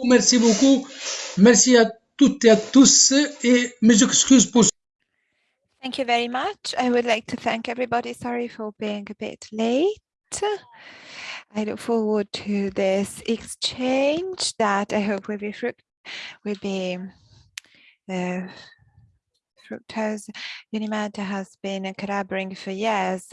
beaucoup, merci beaucoup. Merci à toutes et à tous et mes excuses pour Thank you very much. I would like to thank everybody. Sorry for being a bit late. I look forward to this exchange that I hope will be will be uh, fructose. UNIMED has been collaborating for years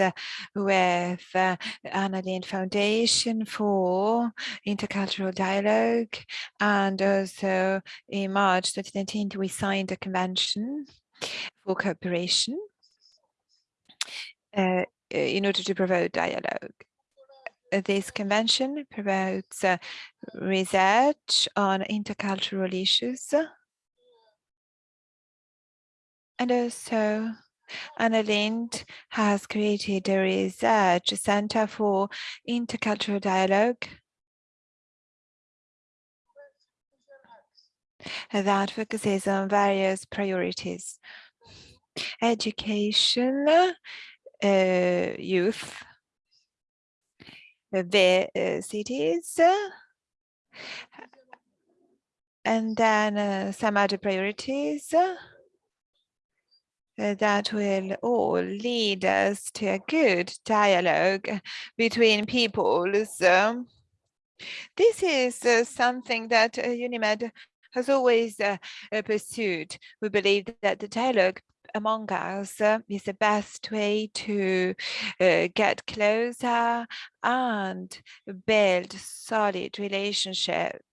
with uh, Anna Lindh Foundation for intercultural dialogue. And also in March 2019, we signed a convention for cooperation uh, in order to promote dialogue. This convention promotes uh, research on intercultural issues and also Anna Lindh has created a research center for intercultural dialogue that focuses on various priorities. Education, uh, youth, the uh, cities, and then uh, some other priorities uh, that will all lead us to a good dialogue between peoples. This is uh, something that uh, UNIMED has always uh, pursued. We believe that the dialogue among us is the best way to get closer and build solid relationships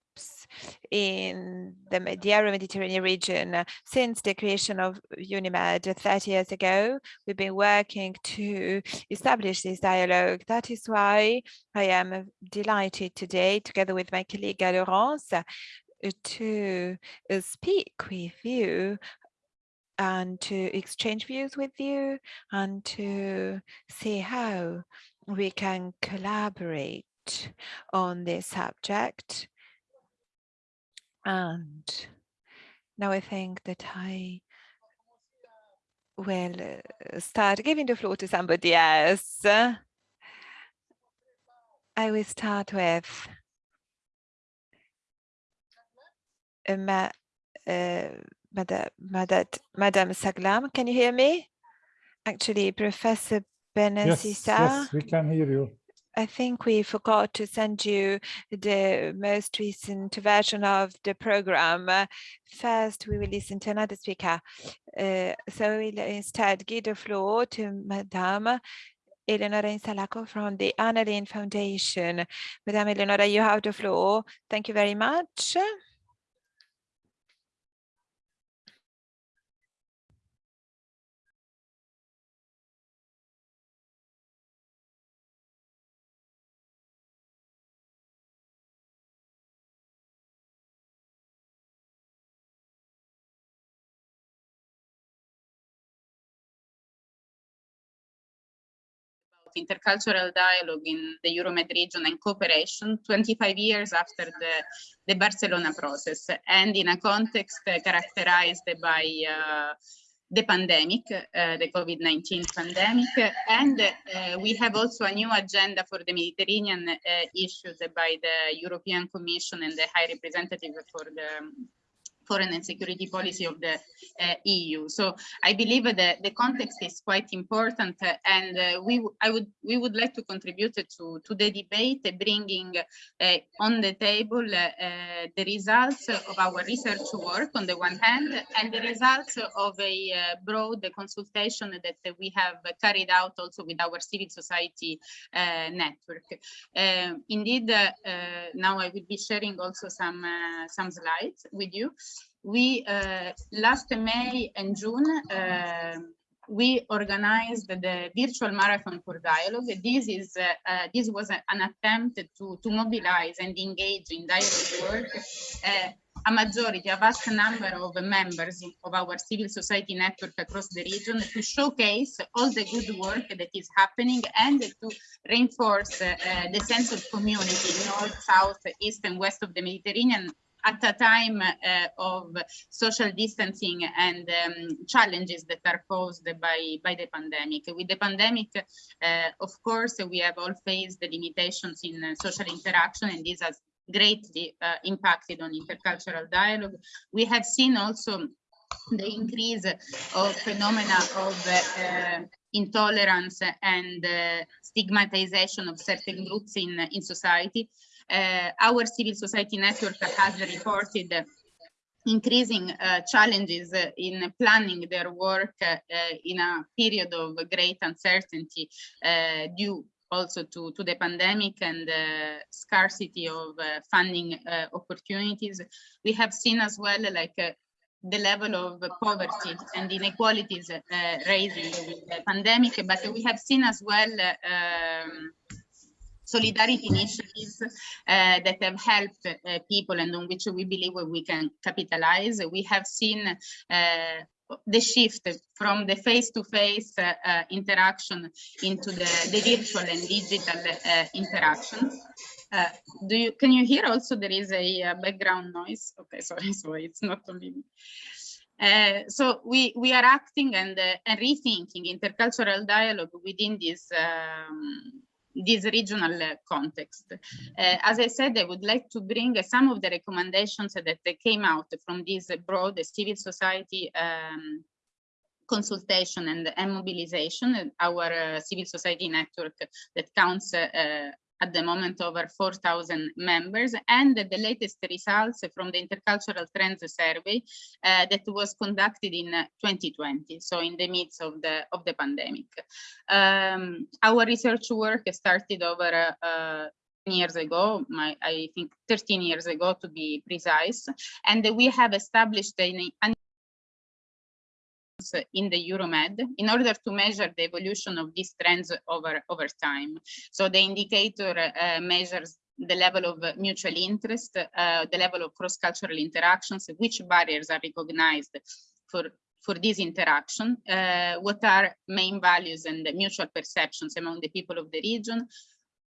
in the Euro-Mediterranean region. Uh, since the creation of UNIMED 30 years ago, we've been working to establish this dialogue. That is why I am delighted today, together with my colleague Laurence, uh, to speak with you and to exchange views with you and to see how we can collaborate on this subject and now I think that I will uh, start giving the floor to somebody else. I will start with Ma uh, Madame, Madame Saglam. Can you hear me? Actually, Professor Benazisa. Yes, yes, we can hear you. I think we forgot to send you the most recent version of the program. First, we will listen to another speaker. Uh, so we'll instead give the floor to Madame Eleonora Insalaco from the Anna Lindh Foundation. Madame Eleonora, you have the floor. Thank you very much. Intercultural dialogue in the Euromed region and cooperation 25 years after the, the Barcelona process and in a context characterized by uh, the pandemic, uh, the COVID-19 pandemic, and uh, we have also a new agenda for the Mediterranean uh, issued by the European Commission and the High Representative for the foreign and security policy of the uh, EU. So I believe that the context is quite important, uh, and uh, we I would we would like to contribute to to the debate, bringing uh, on the table uh, the results of our research work on the one hand, and the results of a uh, broad consultation that we have carried out also with our civil society network. indeed, now I will be sharing also some some slides with you we uh, last May and June uh, we organized the virtual marathon for dialogue. This is uh, uh, this was an attempt to to mobilize and engage in dialogue work uh, a majority, a vast number of members of our civil society network across the region to showcase all the good work that is happening and to reinforce uh, the sense of community north, south, east and west of the Mediterranean at a time uh, of social distancing and um, challenges that are posed by, by the pandemic. With the pandemic, uh, of course, we have all faced the limitations in uh, social interaction, and this has greatly uh, impacted on intercultural dialogue. We have seen also the increase of phenomena of uh, intolerance and uh, stigmatization of certain groups in, in society. Uh, our civil society network has reported increasing uh, challenges uh, in planning their work uh, in a period of great uncertainty due also to, to the pandemic and the scarcity of funding opportunities. We have seen as well like the level of poverty and inequalities uh, raising the pandemic, but we have seen as well um, solidarity initiatives uh, that have helped uh, people and on which we believe we can capitalize. We have seen uh, the shift from the face-to-face -face, uh, interaction into the, the, virtual and digital uh, interaction. Uh, do you can you hear also there is a, a background noise? Okay, sorry, so it's not only me. Uh, so we we are acting and uh, and rethinking intercultural dialogue within this um, this regional context. Uh, as I said, I would like to bring some of the recommendations that came out from this broad civil society um, consultation and, and mobilization, our uh, civil society network that counts uh, at the moment over 4,000 members and the latest results from the Intercultural Trends Survey uh, that was conducted in 2020, so in the midst of the, of the pandemic. Um, our research work started over uh, years ago, my, I think 13 years ago to be precise, and we have established an, an in the Euromed in order to measure the evolution of these trends over, over time. So the indicator uh, measures the level of mutual interest, uh, the level of cross-cultural interactions, which barriers are recognized for for this interaction, uh, what are main values and mutual perceptions among the people of the region,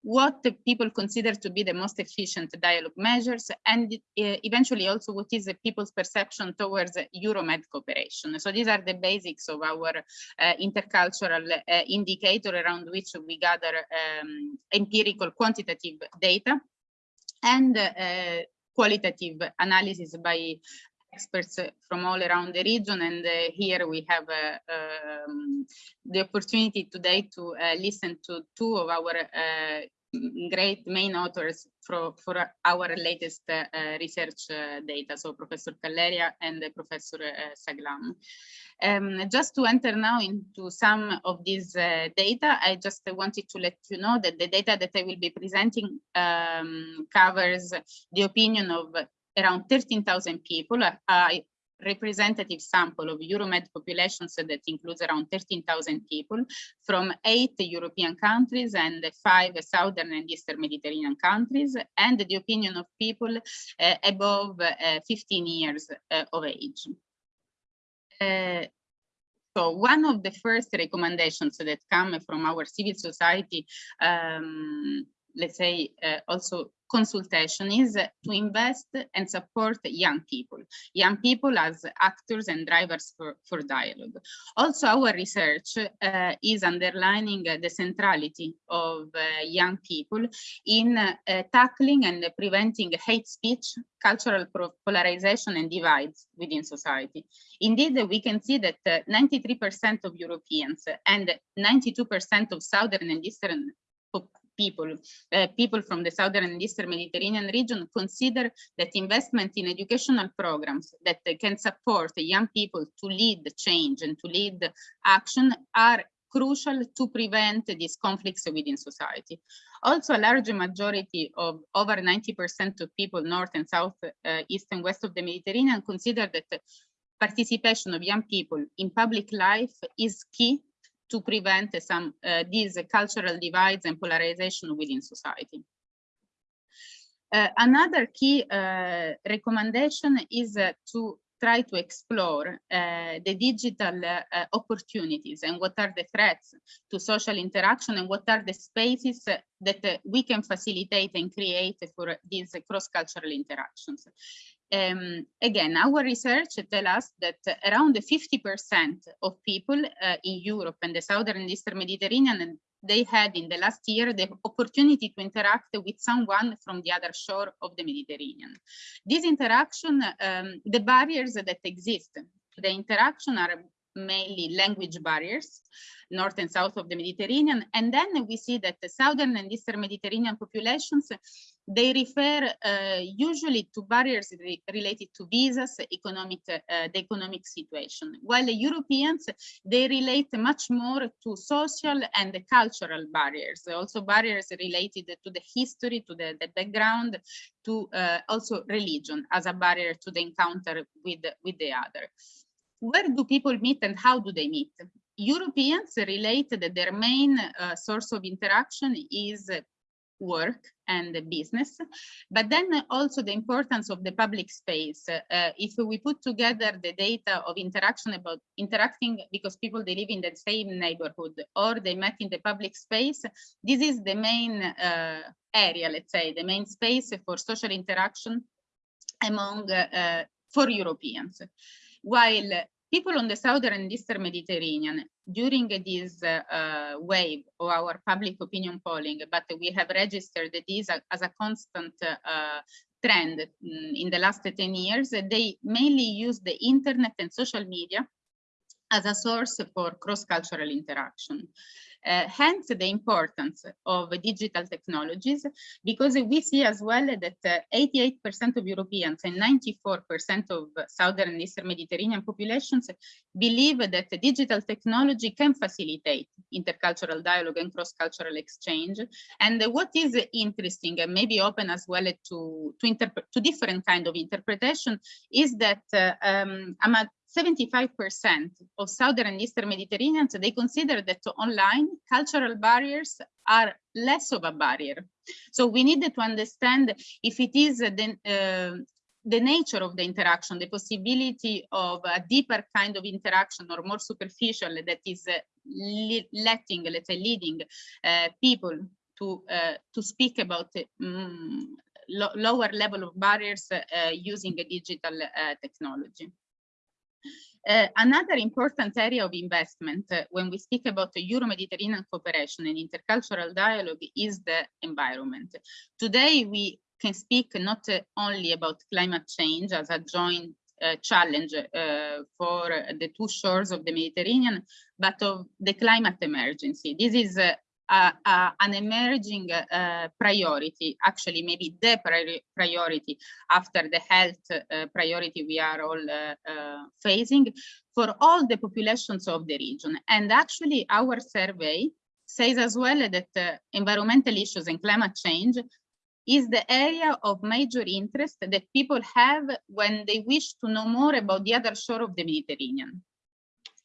what the people consider to be the most efficient dialogue measures, and uh, eventually also what is the people's perception towards Euromed cooperation. So these are the basics of our uh, intercultural uh, indicator around which we gather um, empirical quantitative data and uh, qualitative analysis by experts from all around the region and uh, here we have uh, um, the opportunity today to uh, listen to two of our great main authors for, for our latest research data, so Professor Calleya and Professor Saglam. Um, just to enter now into some of these uh, data, I just wanted to let you know that the data that I will be presenting um, covers the opinion of around 13,000 people, a representative sample of Euromed populations that includes around 13,000 people from eight European countries and five Southern and Eastern Mediterranean countries, and the opinion of people uh, above uh, 15 years uh, of age. So one of the first recommendations that come from our civil society um, let's say, uh, also consultation is to invest and support young people, young people as actors and drivers for, for dialogue. Also, our research uh, is underlining the centrality of uh, young people in uh, tackling and preventing hate speech, cultural polarization and divides within society. Indeed, we can see that 93% uh, of Europeans and 92% of Southern and Eastern people, uh, people from the southern and eastern Mediterranean region consider that investment in educational programs that can support young people to lead the change and to lead action are crucial to prevent these conflicts within society. Also, a large majority of over 90% of people north and south, uh, east and west of the Mediterranean consider that participation of young people in public life is key to prevent some uh, these cultural divides and polarization within society. Uh, another key uh, recommendation is to try to explore uh, the digital uh, opportunities and what are the threats to social interaction and what are the spaces that we can facilitate and create for these cross-cultural interactions. Um, again, our research tells us that around 50% of people uh, in Europe and the southern and eastern Mediterranean they had in the last year the opportunity to interact with someone from the other shore of the Mediterranean. This interaction, um, the barriers that exist, the interaction are mainly language barriers, north and south of the Mediterranean. And then we see that the southern and eastern Mediterranean populations, they refer uh, usually to barriers re related to visas, economic, uh, the economic situation, while the Europeans, they relate much more to social and cultural barriers, also barriers related to the history, to the, the background, to uh, also religion as a barrier to the encounter with, with the other where do people meet and how do they meet? Europeans relate that their main uh, source of interaction is work and the business, but then also the importance of the public space. Uh, if we put together the data of interaction about interacting because people they live in the same neighborhood or they met in the public space, this is the main uh, area, let's say, the main space for social interaction among uh, for Europeans while people on the southern and eastern Mediterranean during this uh, wave of our public opinion polling, but we have registered this as a constant uh, trend mm, in the last 10 years, they mainly use the internet and social media as a source for cross-cultural interaction. Uh, hence the importance of digital technologies, because we see as well that 88% uh, of Europeans and 94% of Southern and Eastern Mediterranean populations believe that digital technology can facilitate intercultural dialogue and cross-cultural exchange. And what is interesting and maybe open as well to, to, to different kind of interpretation is that uh, um, 75% of Southern and Eastern Mediterraneans, they consider that online cultural barriers are less of a barrier. So we need to understand if it is the, uh, the nature of the interaction, the possibility of a deeper kind of interaction or more superficial that is uh, letting, let's say, leading uh, people to uh, to speak about um, lo lower level of barriers uh, using a digital uh, technology. Uh, another important area of investment uh, when we speak about the Euro-Mediterranean cooperation and intercultural dialogue is the environment. Today, we can speak not uh, only about climate change as a joint challenge for the two shores of the Mediterranean, but of the climate emergency. This is uh, uh, an emerging uh, priority, actually maybe the pri priority after the health uh, priority we are all uh, uh, facing for all the populations of the region. And actually our survey says as well that environmental issues and climate change is the area of major interest that people have when they wish to know more about the other shore of the Mediterranean.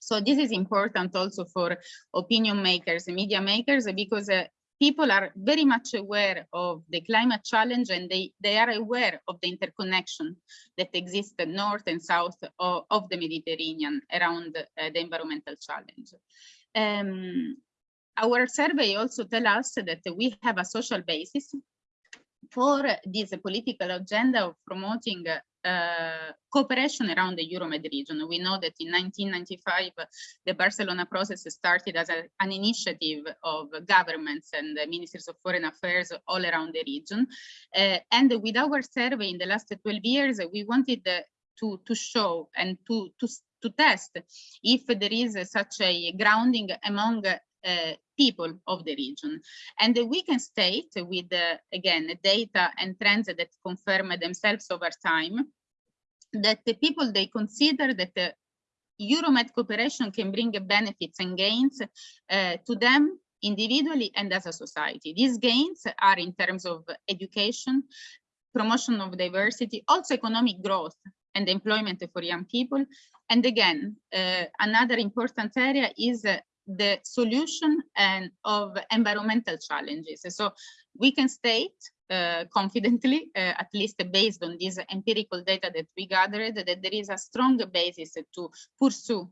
So this is important also for opinion makers, and media makers, because uh, people are very much aware of the climate challenge and they, they are aware of the interconnection that exists north and south of, of the Mediterranean around uh, the environmental challenge. Um, our survey also tells us that we have a social basis for this political agenda of promoting uh, cooperation around the Euromed region. We know that in 1995, the Barcelona process started as a, an initiative of governments and ministers of foreign affairs all around the region. Uh, and with our survey in the last 12 years, we wanted to, to show and to, to, to test if there is such a grounding among people of the region. And we can state with, uh, again, data and trends that confirm themselves over time, that the people, they consider that the Euromed cooperation can bring benefits and gains uh, to them individually and as a society. These gains are in terms of education, promotion of diversity, also economic growth and employment for young people. And again, uh, another important area is uh, the solution and of environmental challenges. So we can state uh, confidently, uh, at least based on this empirical data that we gathered, that there is a strong basis to pursue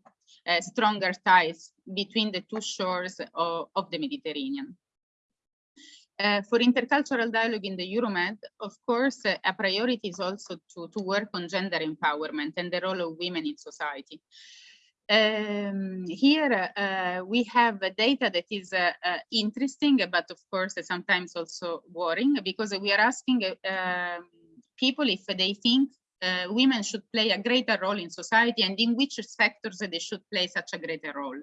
uh, stronger ties between the two shores of, of the Mediterranean. Uh, for intercultural dialogue in the Euromed, of course, uh, a priority is also to, to work on gender empowerment and the role of women in society. Um, here uh, we have data that is uh, uh, interesting, but of course sometimes also worrying because we are asking um, people if they think uh, women should play a greater role in society and in which sectors they should play such a greater role.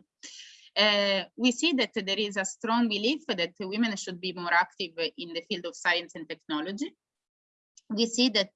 Uh, we see that there is a strong belief that women should be more active in the field of science and technology we see that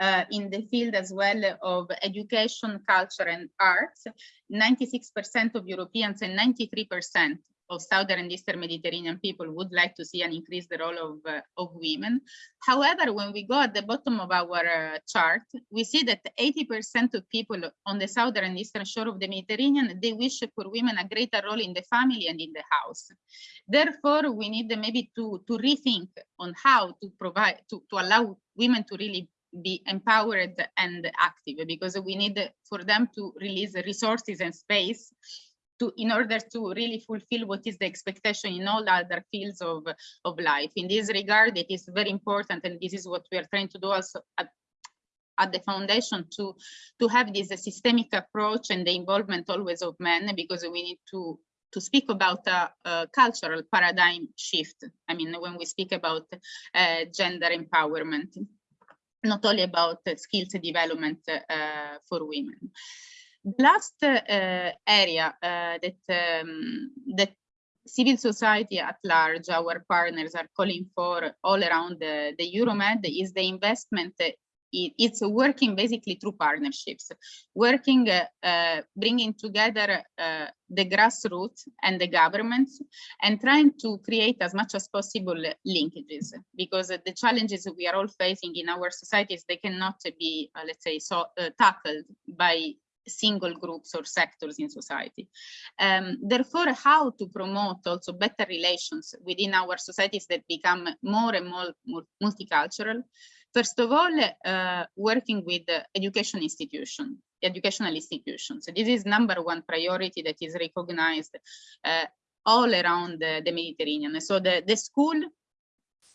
uh, in the field as well of education, culture and arts, 96% of Europeans and 93% of Southern and Eastern Mediterranean people would like to see an increased role of, uh, of women. However, when we go at the bottom of our uh, chart, we see that 80% of people on the Southern and Eastern shore of the Mediterranean, they wish for women a greater role in the family and in the house. Therefore, we need maybe to, to rethink on how to provide, to, to allow women to really be empowered and active because we need for them to release resources and space to in order to really fulfill what is the expectation in all other fields of, of life. In this regard, it is very important, and this is what we are trying to do also at, at the foundation to, to have this systemic approach and the involvement always of men, because we need to to speak about a, a, cultural paradigm shift. I mean, when we speak about uh, gender empowerment, not only about skills development uh, for women. The last uh, area that um, that civil society at large, our partners are calling for all around the, the Euromed is the investment it's working basically through partnerships, working, uh, uh, bringing together uh, the grassroots and the governments and trying to create as much as possible linkages because the challenges we are all facing in our societies, they cannot be, let's say, so tackled by single groups or sectors in society. Um, therefore, how to promote also better relations within our societies that become more and more multicultural. First of all, uh, working with education institution, educational institutions. So this is number one priority that is recognized uh, all around the, the Mediterranean. So the, the school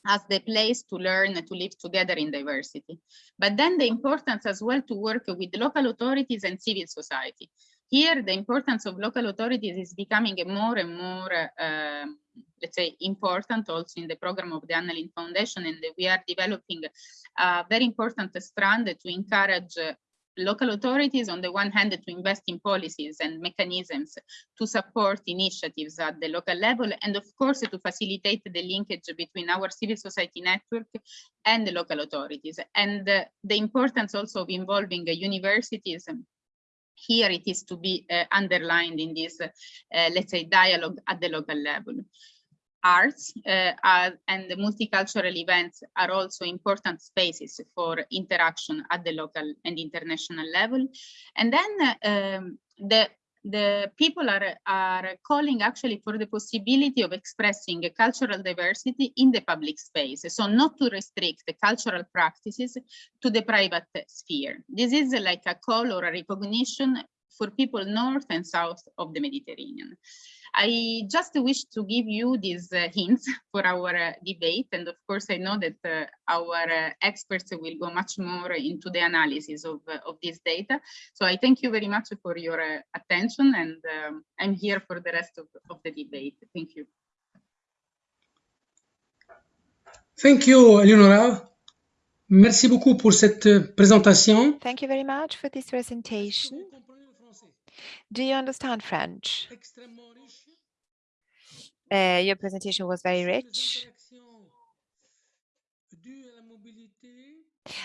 as the place to learn to live together in diversity. But then the importance as well to work with local authorities and civil society. Here, the importance of local authorities is becoming more and more, uh, let's say, important also in the program of the Anna Foundation, and we are developing a very important strand to encourage local authorities on the one hand to invest in policies and mechanisms to support initiatives at the local level and of course to facilitate the linkage between our civil society network and the local authorities. And uh, the importance also of involving universities here it is to be uh, underlined in this uh, let's say dialogue at the local level arts uh, are, and the multicultural events are also important spaces for interaction at the local and international level. And then um, the the people are, are calling actually for the possibility of expressing cultural diversity in the public space. So not to restrict the cultural practices to the private sphere. This is like a call or a recognition for people north and south of the Mediterranean. I just wish to give you these uh, hints for our uh, debate. And of course, I know that uh, our uh, experts will go much more into the analysis of, uh, of this data. So I thank you very much for your uh, attention and um, I'm here for the rest of, of the debate. Thank you. Thank you, Eleonora. Merci beaucoup pour cette présentation. Thank you very much for this presentation. Do you understand French? Uh, your presentation was very rich.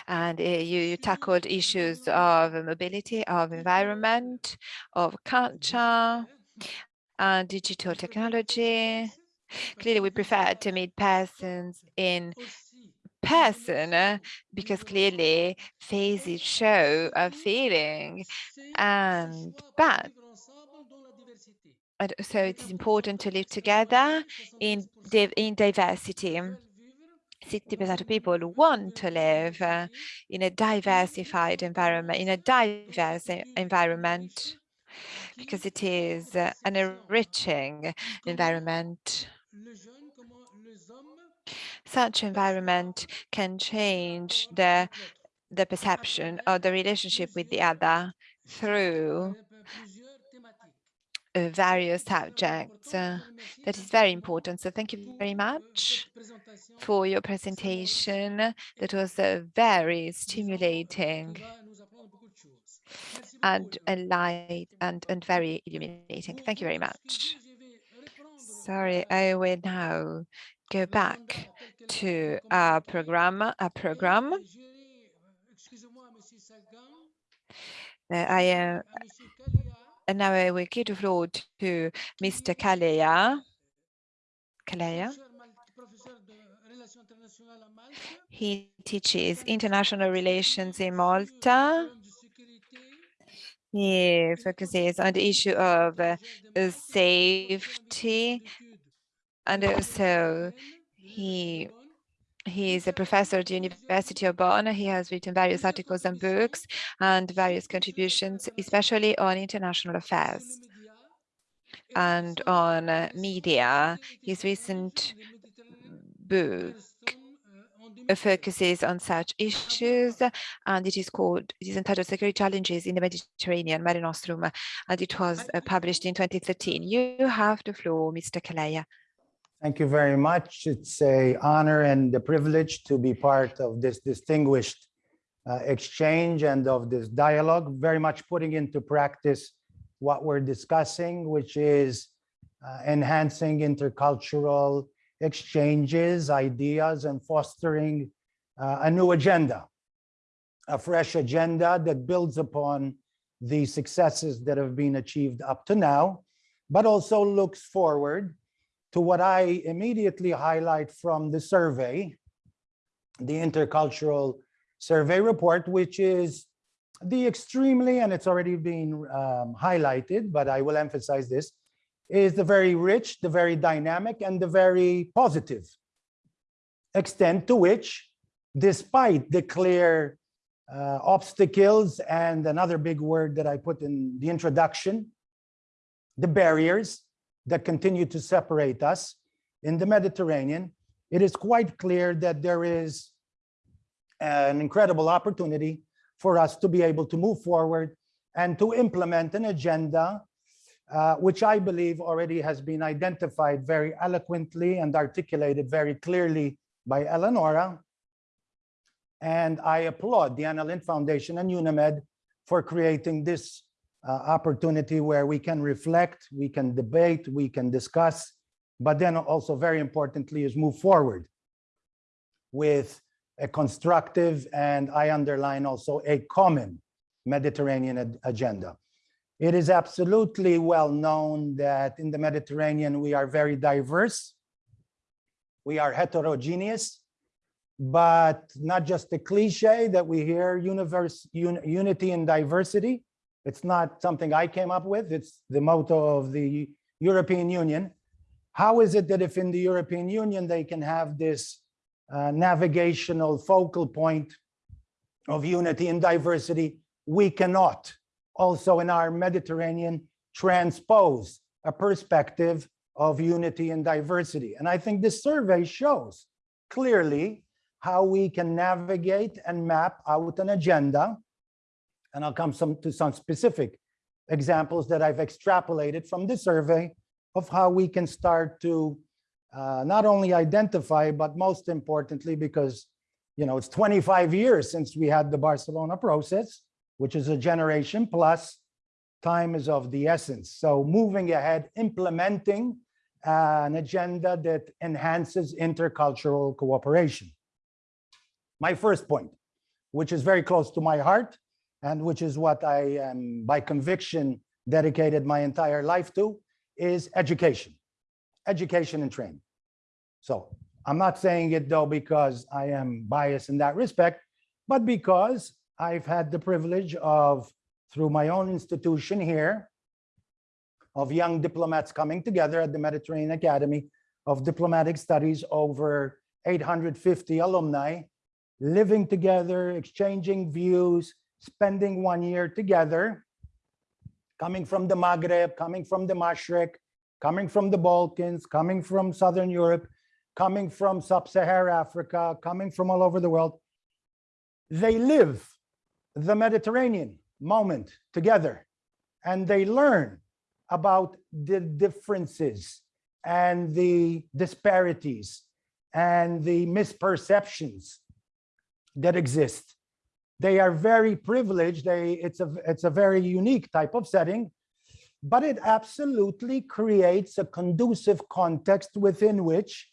And uh, you, you, tackled issues of mobility, of environment, of culture, and digital technology. Clearly, we prefer to meet persons in person uh, because clearly faces show a feeling and but so it's important to live together in in diversity. 60% of people want to live uh, in a diversified environment in a diverse environment because it is uh, an enriching environment. Such environment can change the the perception or the relationship with the other through uh, various subjects. Uh, that is very important. So thank you very much for your presentation. That was uh, very stimulating and light and, and very illuminating. Thank you very much. Sorry, I will now go back to our program. Our program. Uh, I uh, and now I will give the floor to Mr. Calleya. Calleya. He teaches international relations in Malta. He focuses on the issue of uh, safety and also he he is a professor at the University of Bonn. He has written various articles and books and various contributions, especially on international affairs and on uh, media. His recent book focuses on such issues and it is called, it is entitled Security Challenges in the Mediterranean, Mare Nostrum, and it was uh, published in 2013. You have the floor, Mr. Calleya. Thank you very much. It's a honor and a privilege to be part of this distinguished uh, exchange and of this dialogue, very much putting into practice what we're discussing, which is uh, enhancing intercultural exchanges, ideas, and fostering uh, a new agenda, a fresh agenda that builds upon the successes that have been achieved up to now, but also looks forward to what I immediately highlight from the survey, the intercultural survey report, which is the extremely, and it's already been um, highlighted, but I will emphasize this, is the very rich, the very dynamic, and the very positive extent to which, despite the clear uh, obstacles and another big word that I put in the introduction, the barriers that continue to separate us in the Mediterranean, it is quite clear that there is an incredible opportunity for us to be able to move forward and to implement an agenda uh, which I believe already has been identified very eloquently and articulated very clearly by Eleonora. And I applaud the Anna Lindh Foundation and UNIMED for creating this uh, opportunity where we can reflect, we can debate, we can discuss, but then also very importantly is move forward with a constructive and I underline also a common Mediterranean agenda. It is absolutely well known that in the Mediterranean, we are very diverse. We are heterogeneous, but not just a cliche that we hear universe, un, unity and diversity. It's not something I came up with. It's the motto of the European Union. How is it that if in the European Union, they can have this uh, navigational focal point of unity and diversity, we cannot also in our Mediterranean transpose a perspective of unity and diversity. And I think this survey shows clearly how we can navigate and map out an agenda. And I'll come some, to some specific examples that I've extrapolated from this survey of how we can start to uh, not only identify, but most importantly, because you know it's 25 years since we had the Barcelona process, which is a generation plus time is of the essence. So moving ahead, implementing uh, an agenda that enhances intercultural cooperation. My first point, which is very close to my heart, and which is what I am by conviction dedicated my entire life to, is education, education and training. So I'm not saying it though because I am biased in that respect, but because I've had the privilege of, through my own institution here, of young diplomats coming together at the Mediterranean Academy of Diplomatic Studies, over 850 alumni, living together, exchanging views, spending one year together, coming from the Maghreb, coming from the Mashrek, coming from the Balkans, coming from Southern Europe, coming from Sub-Saharan Africa, coming from all over the world. They live the Mediterranean moment together and they learn about the differences and the disparities and the misperceptions that exist. They are very privileged. They, it's a, it's a very unique type of setting, but it absolutely creates a conducive context within which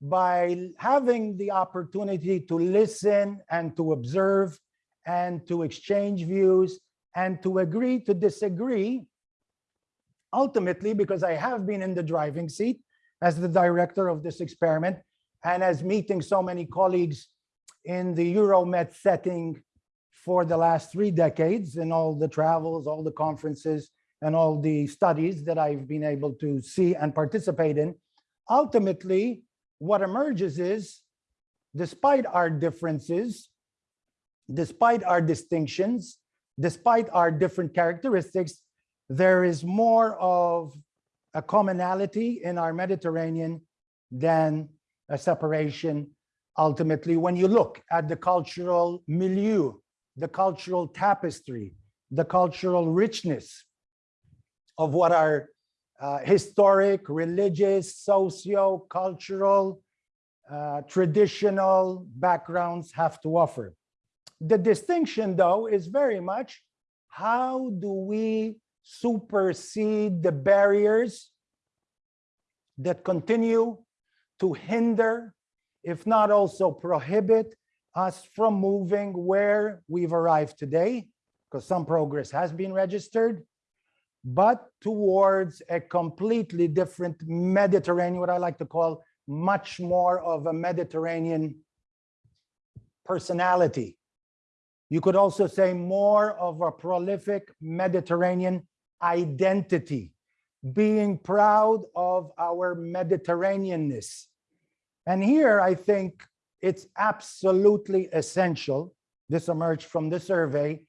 by having the opportunity to listen and to observe and to exchange views and to agree to disagree, ultimately, because I have been in the driving seat as the director of this experiment and as meeting so many colleagues in the Euromed setting for the last three decades in all the travels, all the conferences, and all the studies that I've been able to see and participate in. Ultimately, what emerges is, despite our differences, despite our distinctions, despite our different characteristics, there is more of a commonality in our Mediterranean than a separation ultimately when you look at the cultural milieu, the cultural tapestry, the cultural richness of what our uh, historic, religious, socio-cultural, uh, traditional backgrounds have to offer. The distinction, though, is very much how do we supersede the barriers that continue to hinder, if not also prohibit, us from moving where we've arrived today, because some progress has been registered, but towards a completely different Mediterranean, what I like to call much more of a Mediterranean personality. You could also say more of a prolific Mediterranean identity, being proud of our Mediterraneanness. And here I think it's absolutely essential, this emerged from the survey,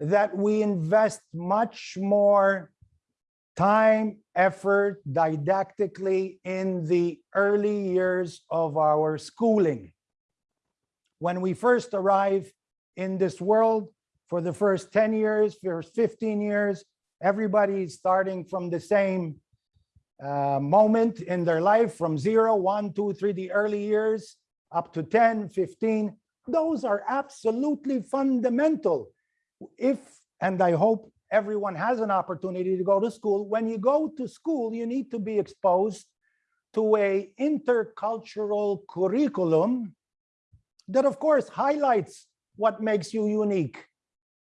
that we invest much more time, effort, didactically in the early years of our schooling. When we first arrive in this world, for the first 10 years, first 15 years, everybody's starting from the same uh, moment in their life from zero, one, two, three, the early years, up to 10, 15. Those are absolutely fundamental if, and I hope everyone has an opportunity to go to school, when you go to school, you need to be exposed to a intercultural curriculum that of course highlights what makes you unique.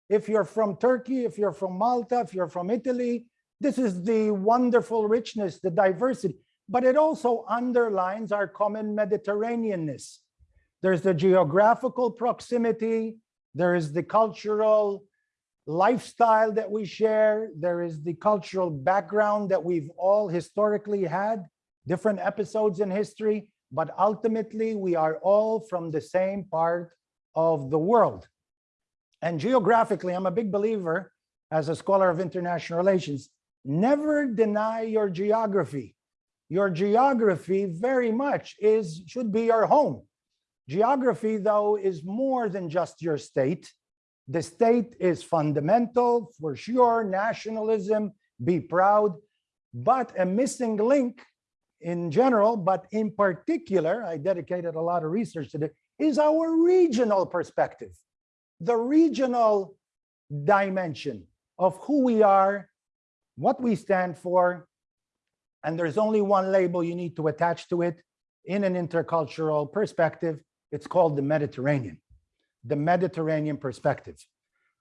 If you're from Turkey, if you're from Malta, if you're from Italy, this is the wonderful richness, the diversity, but it also underlines our common Mediterraneanness. There's the geographical proximity, there is the cultural lifestyle that we share. There is the cultural background that we've all historically had, different episodes in history, but ultimately we are all from the same part of the world. And geographically, I'm a big believer as a scholar of international relations, never deny your geography. Your geography very much is should be your home. Geography, though, is more than just your state. The state is fundamental for sure, nationalism, be proud, but a missing link in general, but in particular, I dedicated a lot of research to it, is our regional perspective, the regional dimension of who we are, what we stand for, and there's only one label you need to attach to it in an intercultural perspective. It's called the Mediterranean the Mediterranean perspective.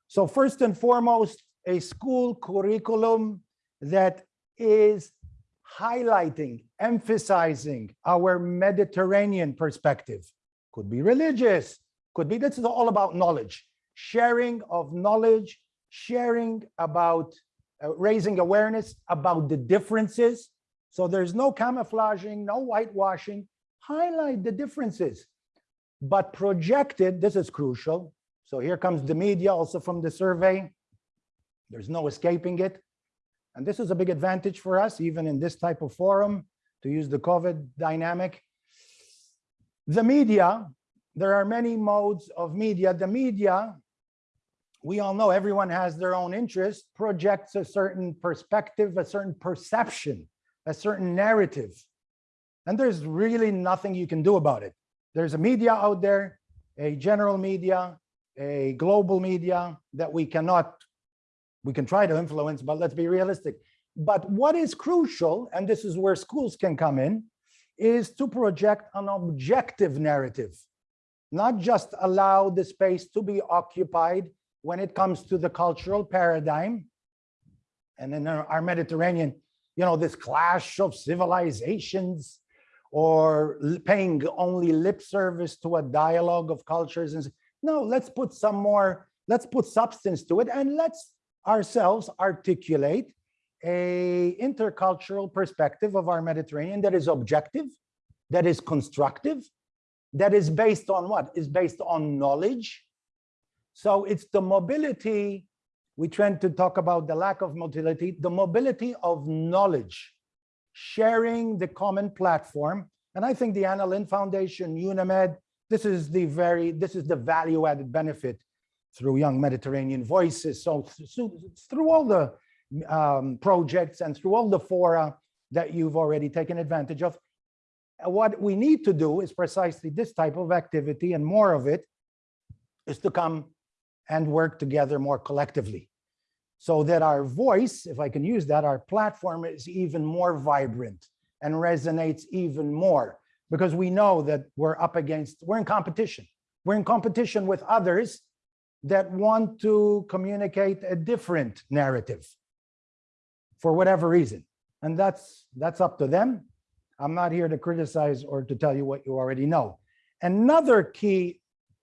So first and foremost, a school curriculum that is highlighting, emphasizing our Mediterranean perspective. Could be religious, could be, this is all about knowledge, sharing of knowledge, sharing about uh, raising awareness about the differences. So there's no camouflaging, no whitewashing, highlight the differences but projected, this is crucial. So here comes the media also from the survey. There's no escaping it. And this is a big advantage for us, even in this type of forum, to use the COVID dynamic. The media, there are many modes of media. The media we all know everyone has their own interest, projects a certain perspective, a certain perception, a certain narrative. And there's really nothing you can do about it. There's a media out there, a general media, a global media that we cannot, we can try to influence, but let's be realistic. But what is crucial, and this is where schools can come in, is to project an objective narrative, not just allow the space to be occupied when it comes to the cultural paradigm. And in our Mediterranean, you know, this clash of civilizations or paying only lip service to a dialogue of cultures. And no, let's put some more, let's put substance to it and let's ourselves articulate a intercultural perspective of our Mediterranean that is objective, that is constructive, that is based on what? Is based on knowledge. So it's the mobility, we tend to talk about the lack of mobility, the mobility of knowledge, sharing the common platform. And I think the Anna Lindh Foundation, UNIMED, this is the very, this is the value added benefit through Young Mediterranean Voices. So so through all the um, projects and through all the fora that you've already taken advantage of. What we need to do is precisely this type of activity and more of it is to come and work together more collectively. So that our voice, if I can use that, our platform is even more vibrant and resonates even more because we know that we're up against, we're in competition. We're in competition with others that want to communicate a different narrative for whatever reason. And that's that's up to them. I'm not here to criticize or to tell you what you already know. Another key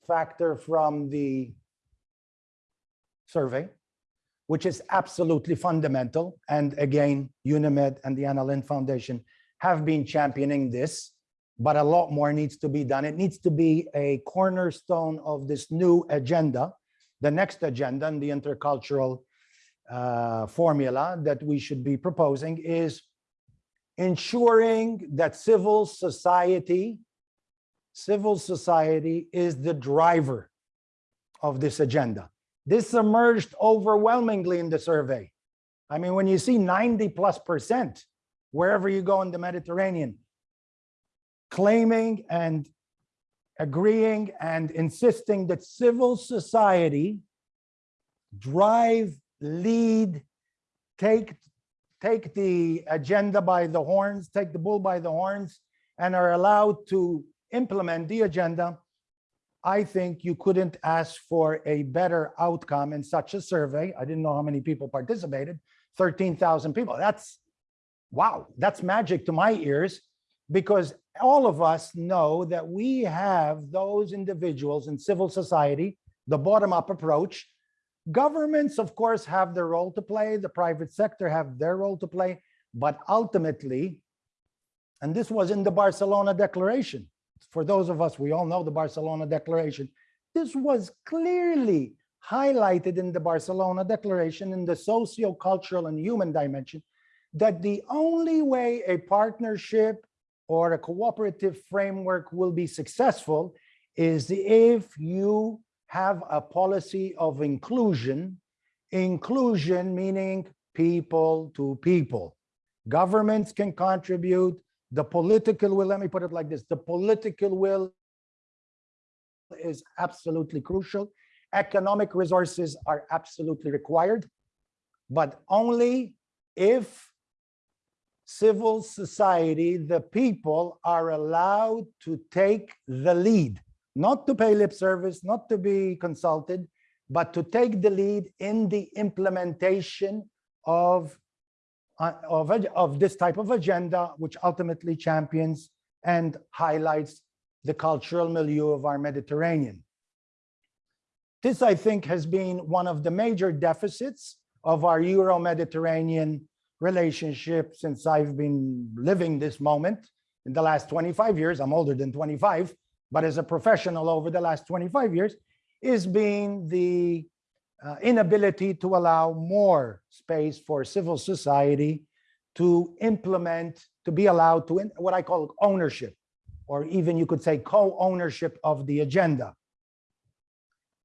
factor from the survey, which is absolutely fundamental, and again, UNIMED and the Anna Lindh Foundation have been championing this, but a lot more needs to be done. It needs to be a cornerstone of this new agenda, the next agenda and the intercultural uh, formula that we should be proposing is ensuring that civil society, civil society is the driver of this agenda. This emerged overwhelmingly in the survey. I mean, when you see 90 plus percent, wherever you go in the Mediterranean, claiming and agreeing and insisting that civil society drive, lead, take, take the agenda by the horns, take the bull by the horns, and are allowed to implement the agenda, I think you couldn't ask for a better outcome in such a survey. I didn't know how many people participated, 13,000 people. That's, wow, that's magic to my ears because all of us know that we have those individuals in civil society, the bottom-up approach. Governments, of course, have their role to play. The private sector have their role to play. But ultimately, and this was in the Barcelona Declaration, for those of us, we all know the Barcelona Declaration. This was clearly highlighted in the Barcelona Declaration in the socio-cultural and human dimension that the only way a partnership or a cooperative framework will be successful is if you have a policy of inclusion, inclusion meaning people to people. Governments can contribute, the political will, let me put it like this, the political will is absolutely crucial. Economic resources are absolutely required, but only if civil society, the people are allowed to take the lead, not to pay lip service, not to be consulted, but to take the lead in the implementation of Uh, of, of this type of agenda, which ultimately champions and highlights the cultural milieu of our Mediterranean. This, I think, has been one of the major deficits of our Euro-Mediterranean relationship since I've been living this moment in the last 25 years. I'm older than 25, but as a professional over the last 25 years, is being the uh, inability to allow more space for civil society to implement, to be allowed to what I call ownership, or even you could say co-ownership of the agenda.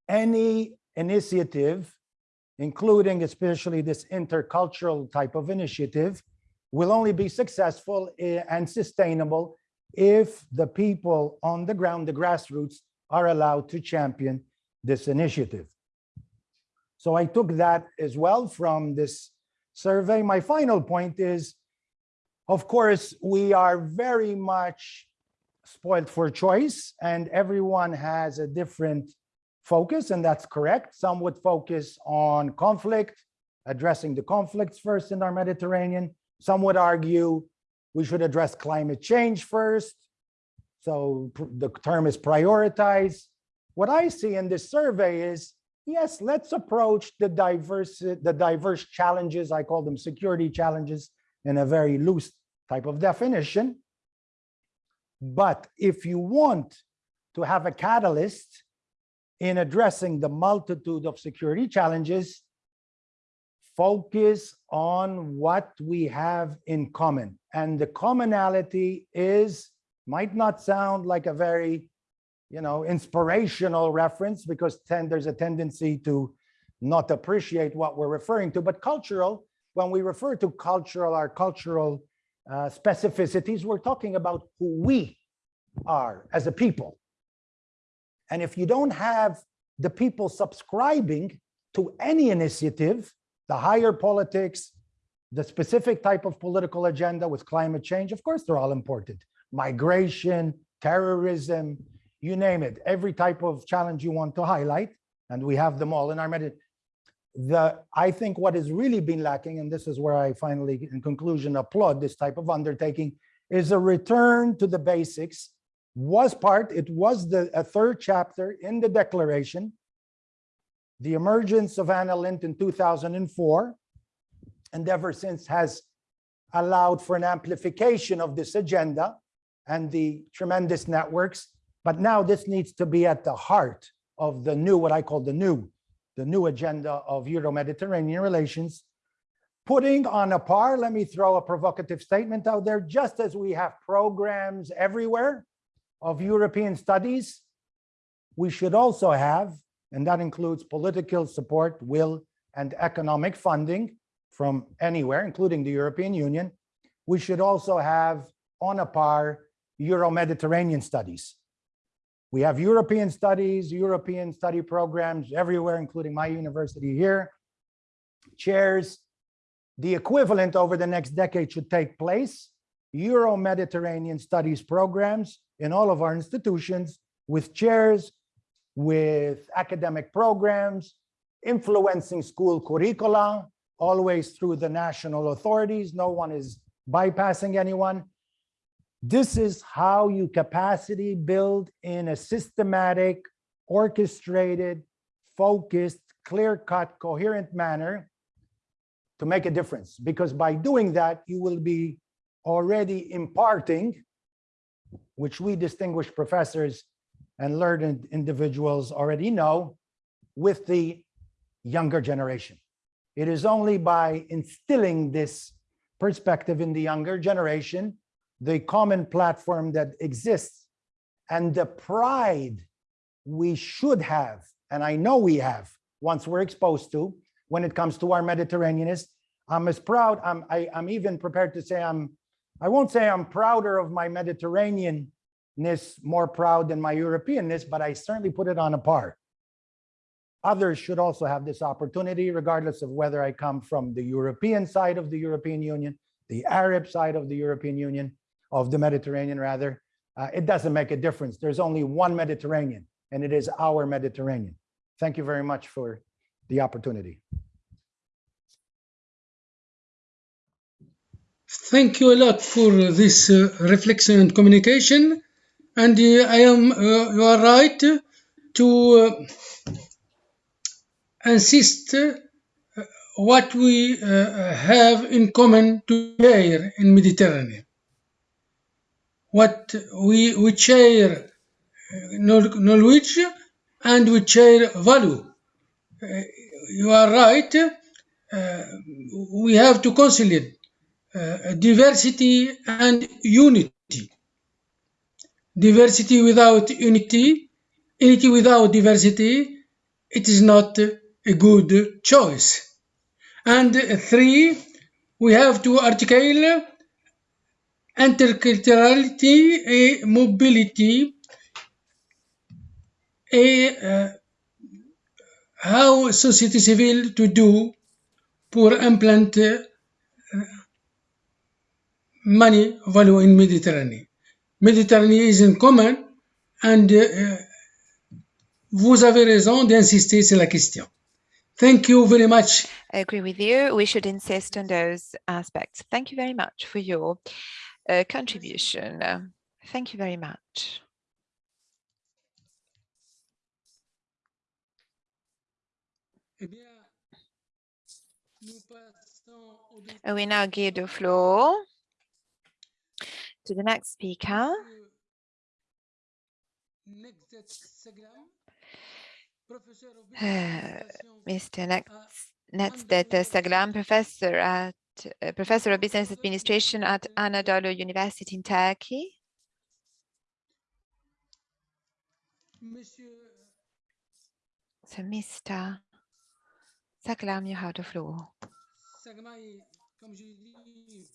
Any initiative, including especially this intercultural type of initiative, will only be successful and sustainable if the people on the ground, the grassroots, are allowed to champion this initiative. So I took that as well from this survey. My final point is, of course, we are very much spoiled for choice and everyone has a different focus and that's correct. Some would focus on conflict, addressing the conflicts first in our Mediterranean. Some would argue we should address climate change first. So the term is prioritize. What I see in this survey is, yes, let's approach the diverse, the diverse challenges, I call them security challenges in a very loose type of definition. But if you want to have a catalyst in addressing the multitude of security challenges, focus on what we have in common. And the commonality is, might not sound like a very, you know, inspirational reference because then there's a tendency to not appreciate what we're referring to, but cultural, when we refer to cultural, our cultural uh, specificities, we're talking about who we are as a people. And if you don't have the people subscribing to any initiative, the higher politics, the specific type of political agenda with climate change, of course, they're all important. Migration, terrorism, you name it, every type of challenge you want to highlight, and we have them all in our medit. The, I think what has really been lacking, and this is where I finally, in conclusion, applaud this type of undertaking, is a return to the basics was part, it was the a third chapter in the declaration. The emergence of Anna Lindh in 2004 and ever since has allowed for an amplification of this agenda and the tremendous networks. But now this needs to be at the heart of the new, what I call the new, the new agenda of Euro-Mediterranean relations. Putting on a par, let me throw a provocative statement out there, just as we have programs everywhere, of European studies, we should also have, and that includes political support, will, and economic funding from anywhere, including the European Union. We should also have on a par Euro-Mediterranean studies. We have European studies, European study programs everywhere, including my university here. Chairs, the equivalent over the next decade should take place. Euro-Mediterranean studies programs in all of our institutions with chairs, with academic programs, influencing school curricula, always through the national authorities. No one is bypassing anyone. This is how you capacity build in a systematic, orchestrated, focused, clear-cut, coherent manner to make a difference. Because by doing that, you will be already imparting which we distinguished professors and learned individuals already know with the younger generation. It is only by instilling this perspective in the younger generation, the common platform that exists and the pride we should have, and I know we have once we're exposed to when it comes to our Mediterraneanists. I'm as proud, I'm, I, I'm even prepared to say I'm I won't say I'm prouder of my Mediterraneanness, more proud than my Europeanness, but I certainly put it on a par. Others should also have this opportunity, regardless of whether I come from the European side of the European Union, the Arab side of the European Union, of the Mediterranean rather. Uh, it doesn't make a difference. There's only one Mediterranean, and it is our Mediterranean. Thank you very much for the opportunity. Thank you a lot for this uh, reflection and communication. And uh, I am, uh, you are right to uh, insist uh, what we have in common to share in Mediterranean. What we, we share knowledge knowledge and we share value. Uh, you are right. Uh, we have to conciliate uh, diversity and unity. Diversity without unity, unity without diversity it is not a good choice. And three, we have to articulate interculturality et mobility et uh, how society civil to do pour implant uh, money value in Mediterranean. Mediterranean is in common and uh, vous avez raison d'insister sur la question. Thank you very much. I agree with you. We should insist on those aspects. Thank you very much for your contribution. Thank you very much. We now give the floor to the next speaker, Uh, Mr. Next à Nejdet Saglam, professor at uh, professor of business administration at Anadolu University in Turkey. Monsieur So, Mr. Saglam, you have the floor. Sagmai, comme je l'ai dit,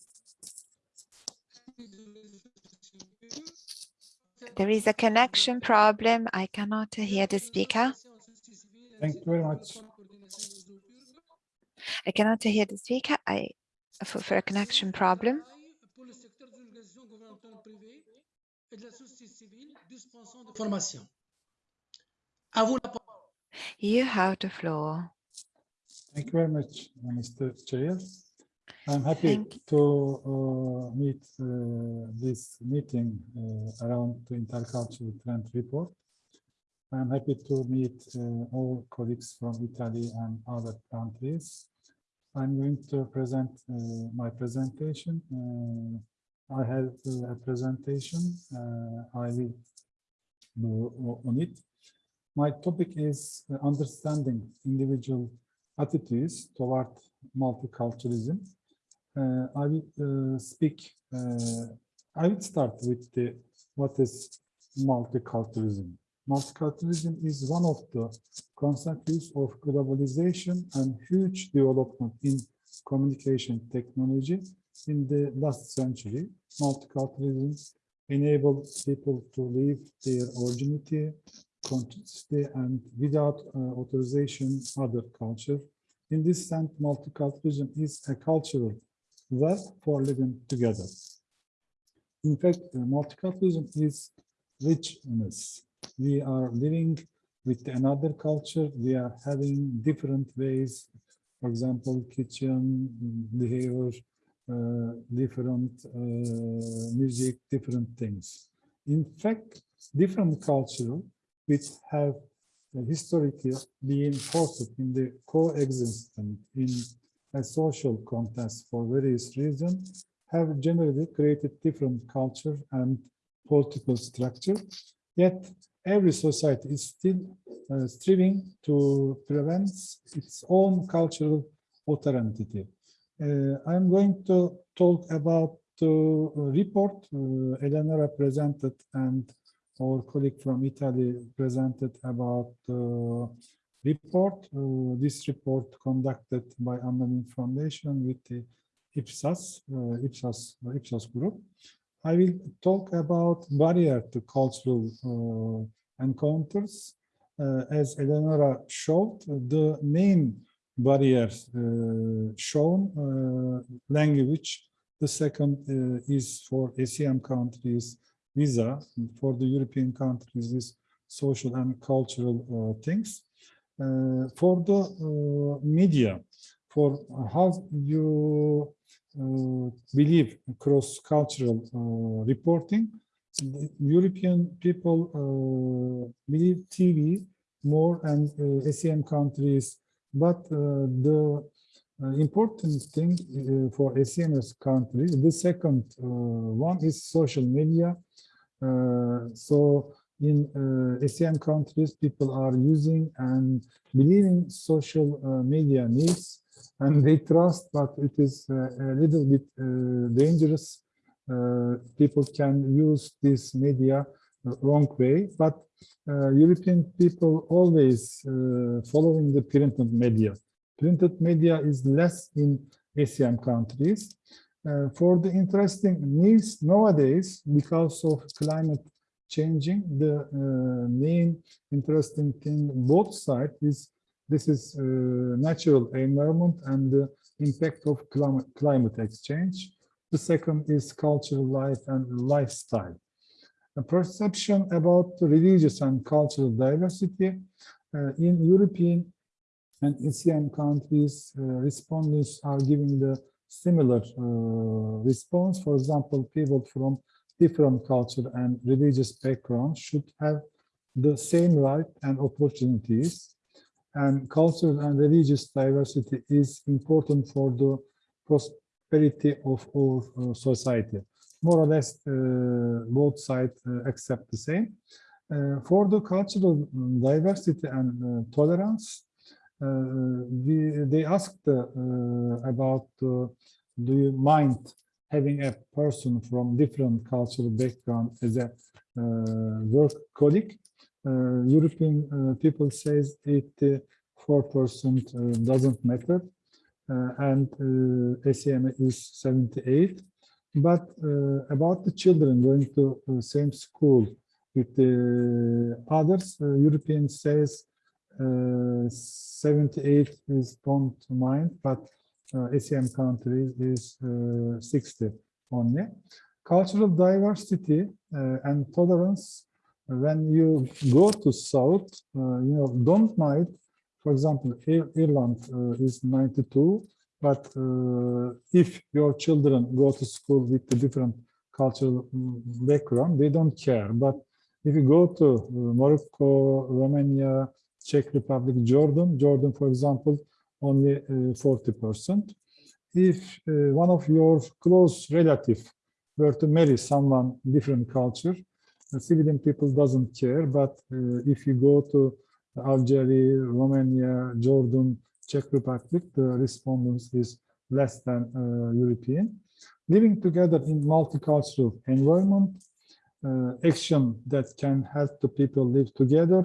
There is a connection problem. I cannot hear the speaker. Thank you very much. I cannot hear the speaker. I for, for a connection problem. Pour le secteur des organisations gouvernementales privées et de la société civile dispensant de formation. À vous la parole. You have the floor. Thank you very much, Mr. Chair. I'm happy Thank to uh, meet uh, this meeting uh, around the intercultural trend report. I'm happy to meet uh, all colleagues from Italy and other countries. I'm going to present uh, my presentation. Uh, I have uh, a presentation. uh, I will do on it. My topic is uh, understanding individual attitudes toward multiculturalism. Uh, I will speak, I will start with the what is multiculturalism. Multiculturalism is one of the consequences of globalization and huge development in communication technology in the last century. Multiculturalism enables people to live their originality, consciously and without uh, authorization other culture. In this sense, multiculturalism is a cultural web for living together. In fact, uh, multiculturalism is richness. We are living with another culture. We are having different ways, for example, kitchen, behavior, uh, different uh, music, different things. In fact, different cultural which have historically been forced in the coexistence in a social context for various reasons have generally created different culture and political structure. Yet every society is still uh, striving to prevent its own cultural authenticity. Uh, I'm going to talk about the report uh, Eleonora presented and our colleague from Italy presented about the report. Uh, this report conducted by Anna Lindh Foundation with the Ipsos, uh, Ipsos, Ipsos group. I will talk about barrier to cultural uh, encounters. Uh, as Eleonora showed, the main barriers uh, shown, uh, language. The second uh, is for ASEAN countries, visa. For the European countries is social and cultural uh, things. For the media, for how you believe cross-cultural uh, reporting, European people uh, believe TV more and uh, ASEAN countries, but uh, the uh, important thing uh, for ASEAN countries, the second uh, one is social media. Uh, so in uh, ASEAN countries, people are using and believing social uh, media needs and they trust, but it is uh, a little bit uh, dangerous. Uh, people can use this media wrong way, but uh, European people always uh, following the printed media. Printed media is less in ASEAN countries. Uh, for the interesting news nowadays, because of climate changing, the uh, main interesting thing both sides is this is uh, natural environment and the impact of climate, climate exchange. The second is cultural life and lifestyle. A perception about religious and cultural diversity uh, in European and ASEAN countries, uh, respondents are giving the similar uh, response. For example, people from different culture and religious backgrounds should have the same right and opportunities. And cultural and religious diversity is important for the prosperity of our uh, society. More or less, uh, both sides uh, accept the same. Uh, for the cultural diversity and uh, tolerance, uh, we, they asked about do you mind having a person from different cultural background as a uh, work colleague? Uh, European uh, people says it 4% doesn't matter uh, and uh, ACM is 78. But uh, about the children going to same school with the others, European says 78 is don't mind, but ACM countries is 60 only. Cultural diversity and tolerance when you go to south, uh, you know, don't mind for example, Ireland uh, is 92, but uh, if your children go to school with a different cultural mm, background, they don't care. But if you go to uh, Morocco, Romania, Czech Republic, Jordan, Jordan, for example, only 40%. If one of your close relative were to marry someone different culture, civilian people doesn't care. But if you go to Algeria, Romania, Jordan, Czech Republic, the respondents is less than uh, European. Living together in multicultural environment, uh, action that can help the people live together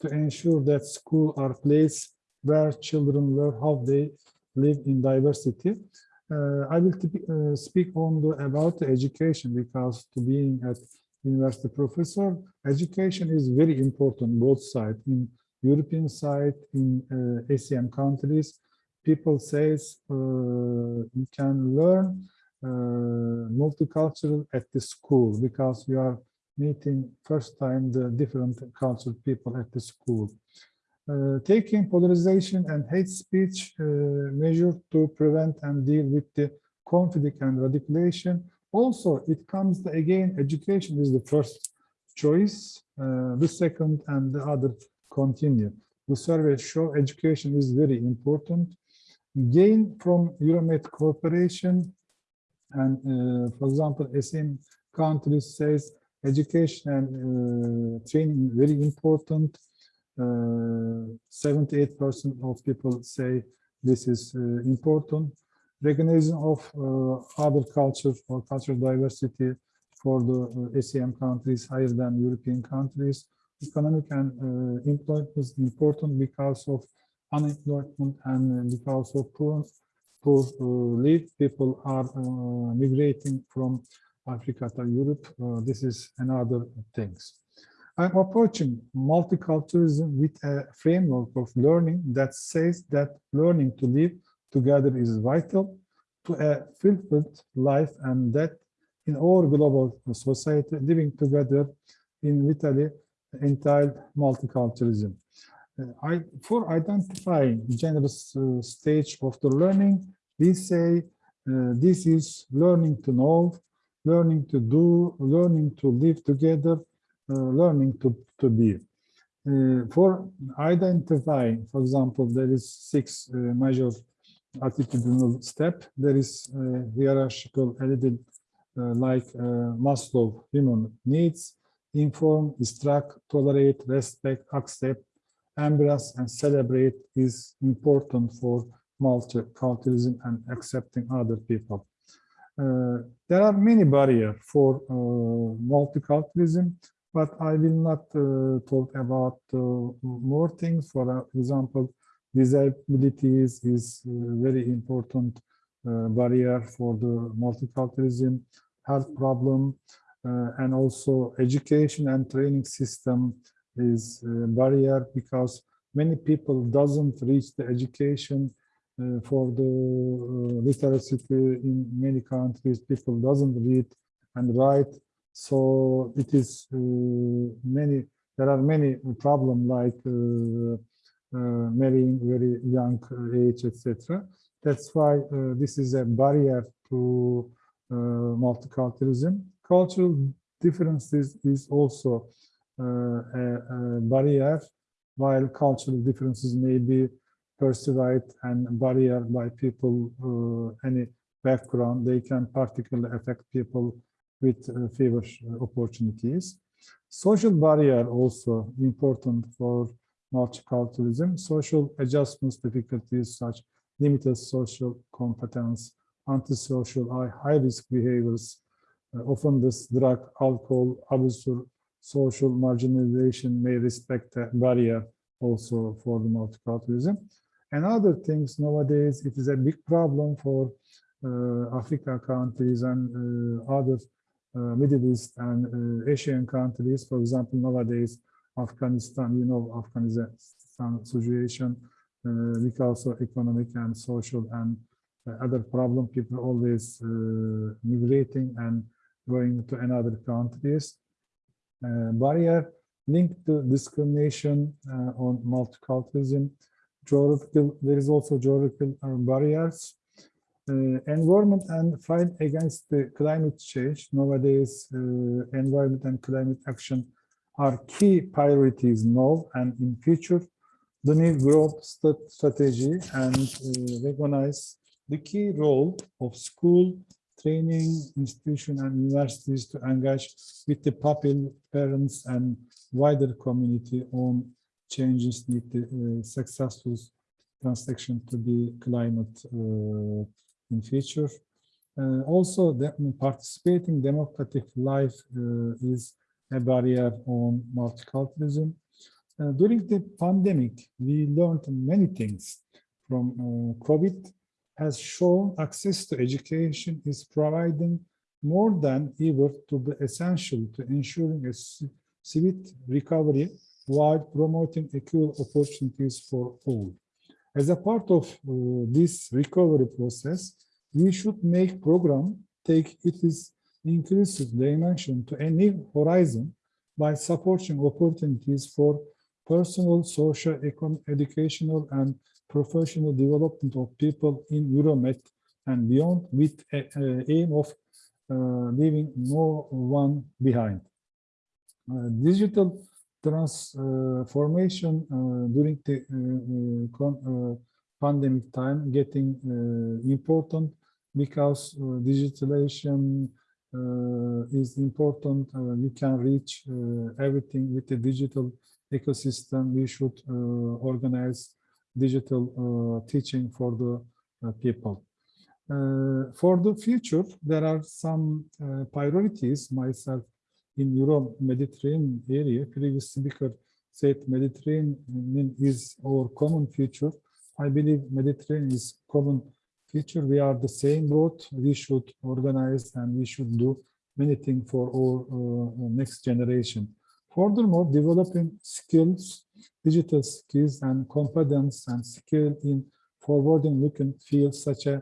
to ensure that school are place where children learn how they live in diversity. Uh, I will uh, speak on the, about education because to being at university professor, education is very important both sides in European side in uh, ASEAN countries, people says uh, you can learn uh, multicultural at the school because you are meeting first time the different cultural people at the school. Uh, taking polarization and hate speech uh, measure to prevent and deal with the conflict and radicalization. Also, it comes to, again, education is the first choice, uh, the second and the other continue. The survey show education is very important. Gain from Euromed cooperation and, uh, for example, SM countries says education and uh, training very important. 78% uh, of people say this is uh, important. Recognition of uh, other cultures or cultural diversity for the ASEAN countries higher than European countries economic and employment is important because of unemployment and because of poor, poor uh. People are uh, migrating from Africa to Europe. Uh, this is another things. I'm approaching multiculturalism with a framework of learning that says that learning to live together is vital to a fulfilled life and that in our global society, living together in Italy entitled multiculturalism. Uh, I, for identifying generous uh, stage of the learning, we say uh, this is learning to know, learning to do, learning to live together, learning to, to be. Uh, for identifying, for example, there is six uh, major attitudinal step. There is hierarchical edited like Maslow human needs, inform, instruct, tolerate, respect, accept, embrace, and celebrate is important for multiculturalism and accepting other people. Uh, there are many barriers for uh, multiculturalism. But I will not uh, talk about uh, more things. For example, disabilities is a very important uh, barrier for the multiculturalism, health problem, uh, and also education and training system is a barrier because many people doesn't reach the education uh, for the uh, literacy in many countries people doesn't read and write so it is uh, many there are many problem like uh, uh, marrying very young age etc that's why this is a barrier to multiculturalism. Cultural differences is also a, a barrier while cultural differences may be perceived and barrier by people uh, any background. They can particularly affect people with uh, favor opportunities social barrier also important for multiculturalism social adjustments difficulties such limited social competence antisocial high risk behaviors uh, often this drug alcohol abuse social marginalization may respect barrier also for the multiculturalism. And other things nowadays, it is a big problem for uh, Africa countries and uh, other uh, Middle East and uh, Asian countries. For example, nowadays, Afghanistan, you know, Afghanistan situation uh, because of economic and social and uh, other problem, people always migrating and going to another countries. Uh, barrier linked to discrimination uh, on multiculturalism. Geographical, there is also geographical uh, barriers. Environment and fight against the climate change. Nowadays, environment and climate action are key priorities now and in future. The new growth strategy and recognize the key role of school training institutions and universities to engage with the public, parents, and wider community on changes need the uh, successful transaction to be climate uh, in future. Uh, also, the participating democratic life uh, is a barrier on multiculturalism. Uh, during the pandemic, we learned many things from uh, COVID has shown access to education is providing more than ever to be essential to ensuring a civic recovery while promoting equal opportunities for all. As a part of uh, this recovery process, we should make program take its inclusive dimension to a new horizon by supporting opportunities for personal, social, educational, and professional development of people in Euromed and beyond with a, aim of uh, leaving no one behind. Uh, digital transformation uh, during the uh, uh, pandemic time getting important because digitalization is important. we can reach everything with the digital ecosystem. We should organize digital uh, teaching for the uh, people. Uh, for the future, there are some priorities myself in Euro-Mediterranean area. Previous speaker said Mediterranean is our common future. I believe Mediterranean is common future. We are the same boat. We should organize and we should do many things for our uh, next generation. Furthermore, developing skills digital skills and competence and skill in forwarding-looking fields such as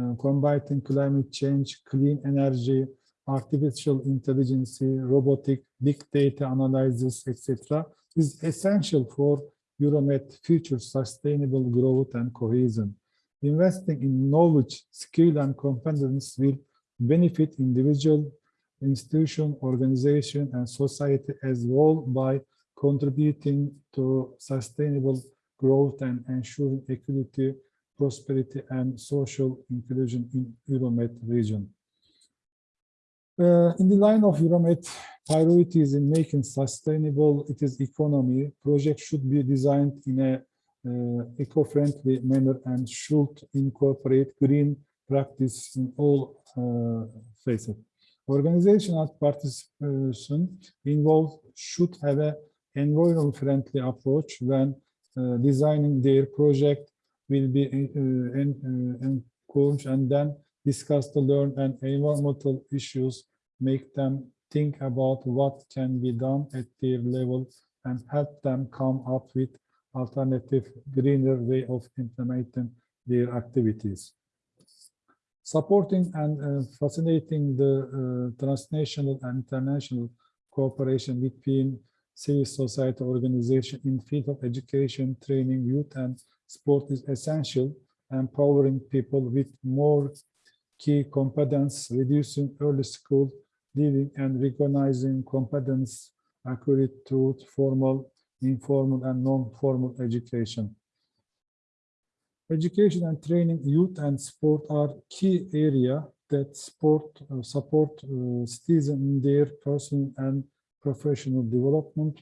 uh, combating climate change, clean energy, artificial intelligence, robotic, big data analysis, etc., is essential for Euromed future sustainable growth and cohesion. Investing in knowledge, skill, and competence will benefit individual, institution, organization, and society as well by contributing to sustainable growth and ensuring equity, prosperity, and social inclusion in Euromed region. Uh, in the line of Euromed priorities in making sustainable its economy, projects should be designed in a uh, eco-friendly manner and should incorporate green practice in all uh, phases. Organizational participation involved should have an environment-friendly approach when uh, designing their project will be uh, uh, encouraged and then discuss the learn and environmental issues, make them think about what can be done at their level and help them come up with alternative greener way of implementing their activities. Supporting and uh, facilitating the uh, transnational and international cooperation between civil society organization in field of education, training, youth and sport is essential, empowering people with more key competence, reducing early school leaving and recognizing competence accurate to formal, informal and non-formal education. Education and training, youth and sport are key area that uh, support uh, citizens in their personal and professional development.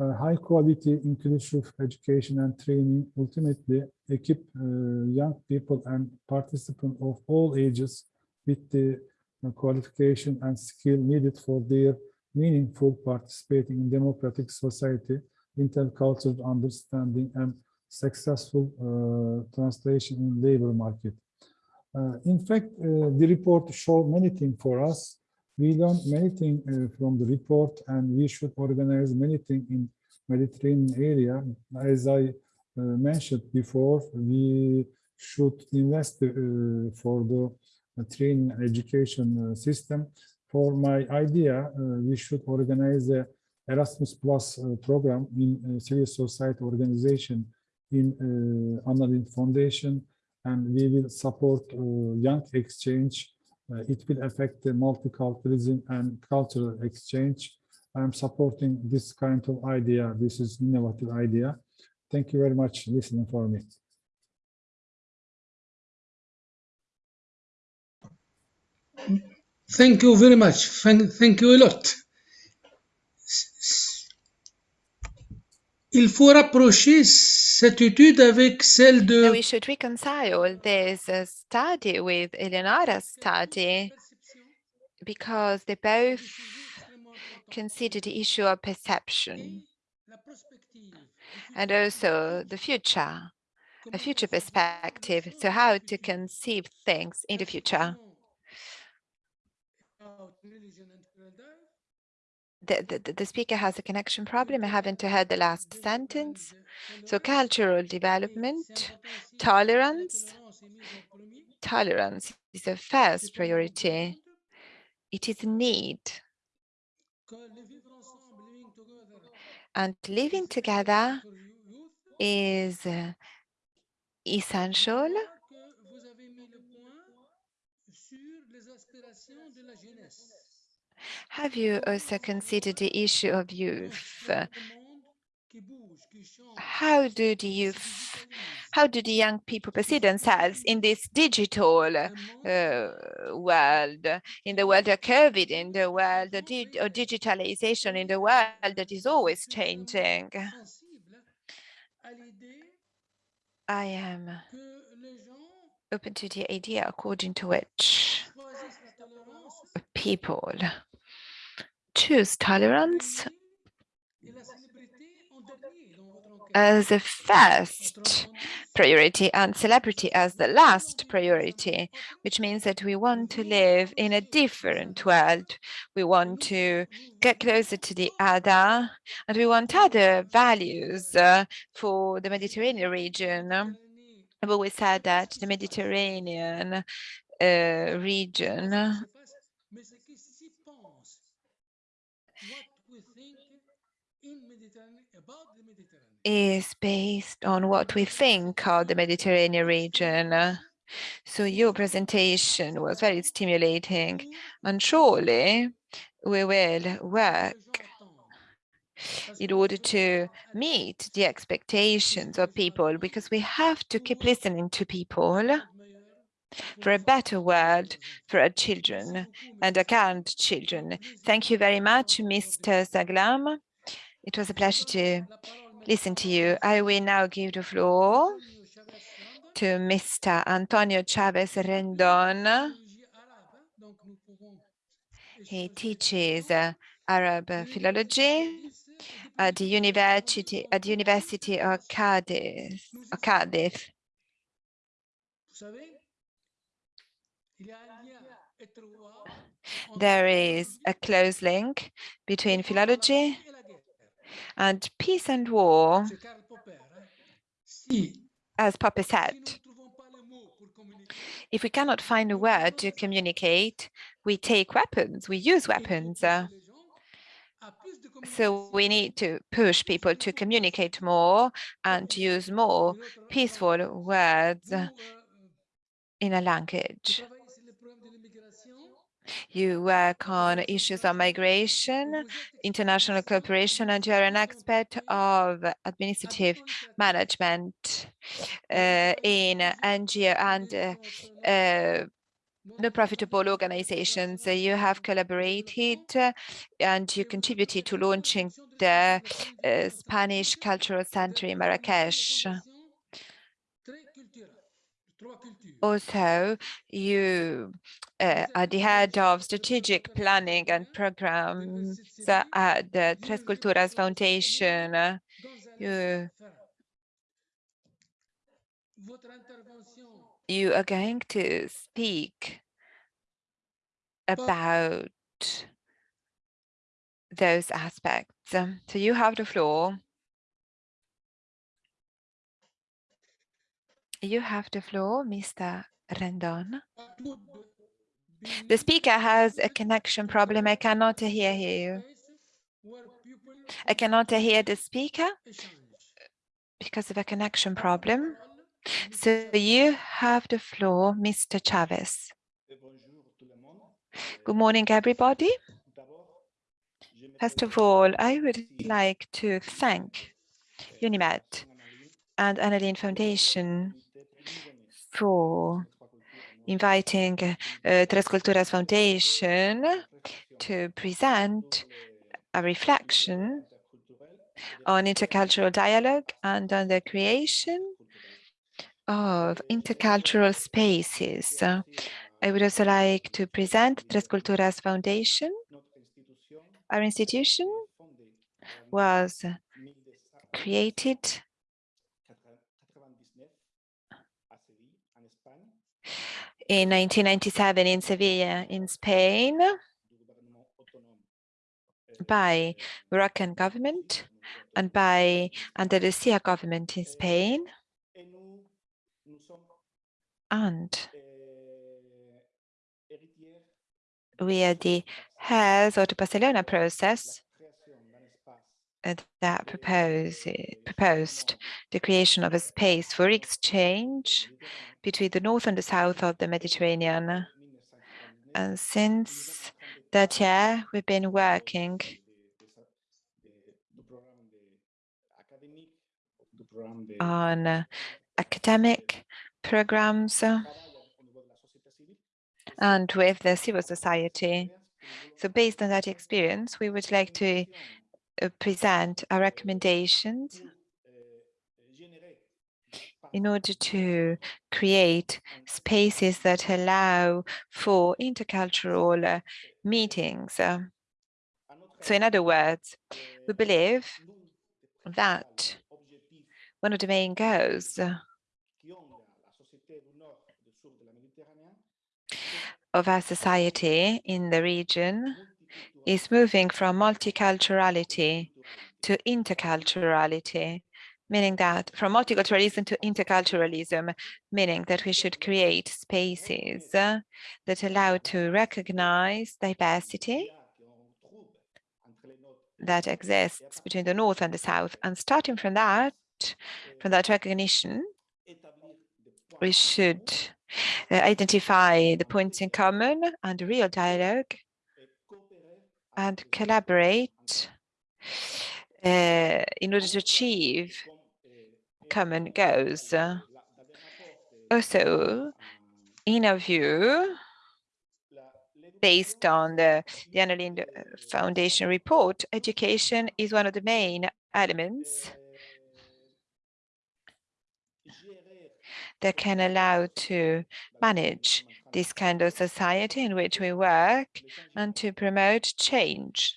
Uh, high quality inclusive education and training ultimately equip uh, young people and participants of all ages with the uh, qualification and skill needed for their meaningful participating in democratic society, intercultural understanding and successful uh, translation in the labor market. Uh, in fact, the report showed many things for us. We learned many things uh, from the report and we should organize many things in Mediterranean area. As I uh, mentioned before, we should invest uh, for the training education system. For my idea, we should organize a Erasmus Plus program in civil society organization in uh, Foundation, and we will support uh, young exchange. Uh, it will affect the multiculturalism and cultural exchange. I'm supporting this kind of idea. This is innovative idea. Thank you very much listening for me. Thank you very much. Thank, thank you a lot. Il faut rapprocher cette étude avec celle de we should reconcile this uh, study with Eleonora's study because they both consider the issue of perception and also the future, a future perspective. So how to conceive things in the future. The, the, the speaker has a connection problem. I haven't heard the last sentence. So cultural development, tolerance. Tolerance is the first priority. It is a need. And living together is uh, essential Have you also considered the issue of youth? How do the youth, how do the young people perceive themselves in this digital uh, world, in the world of COVID, in the world of, di of digitalization, in the world that is always changing? I am open to the idea according to which people choose tolerance as a first priority and celebrity as the last priority, which means that we want to live in a different world. We want to get closer to the other, and we want other values uh, for the Mediterranean region. I've always said that the Mediterranean uh, region is based on what we think of the Mediterranean region. So your presentation was very stimulating and surely we will work in order to meet the expectations of people because we have to keep listening to people for a better world for our children and our current children. Thank you very much, Mr. Saglam. It was a pleasure to listen to you. I will now give the floor to Mr. Antonio Chavez Rendon. He teaches uh, Arab philology at the University at the University of Cardiff. Of Cardiff. There is a close link between philology. And peace and war, C'est Karl Popper. hein. Si, as Popper said. ne trouvons pas le mot pour communiquer, If we cannot find a word to communicate, we take weapons, we use weapons. les gens à plus de So we need to push people to communicate more and to use more peaceful words uh, euh, in a language. You work on issues of migration, international cooperation, and you're an expert of administrative management uh, in NGO and uh, uh, no profitable organizations. You have collaborated uh, and you contributed to launching the uh, Spanish Cultural Center in Marrakesh. Also, you uh, are the head of strategic planning and programs at the Tres Culturas Foundation. Uh, you- You are going to speak about those aspects. So you have the floor. You have the floor, Mr. Rendon. The speaker has a connection problem. I cannot hear you. I cannot hear the speaker because of a connection problem. So you have the floor, Mr. Chavez. Good morning, everybody. First of all, I would like to thank UNIMED and Anna Lindh Foundation for inviting uh, Tres Culturas Foundation to present a reflection on intercultural dialogue and on the creation of intercultural spaces. I would also like to present Tres Culturas Foundation. Our institution was created in 1997 in Sevilla, in Spain, by Moroccan government and by Andalusia government in Spain. And we are the heirs of the Barcelona process that propose, proposed the creation of a space for exchange between the north and the south of the Mediterranean. And since that year, we've been working on academic programs and with the civil society. So based on that experience, we would like to uh, present our recommendations in order to create spaces that allow for intercultural uh, meetings. Uh, So in other words, we believe that one of the main goals uh, of our society in the region is moving from multiculturality to interculturality, meaning that from multiculturalism to interculturalism, meaning that we should create spaces that allow to recognize diversity that exists between the North and the South. And starting from that, from that recognition, we should uh, identify the points in common and real dialogue and collaborate uh, in order to achieve common goals. Uh, Also, in our view, based on the, the Anna Lindh Foundation report, education is one of the main elements that can allow to manage this kind of society in which we work and to promote change.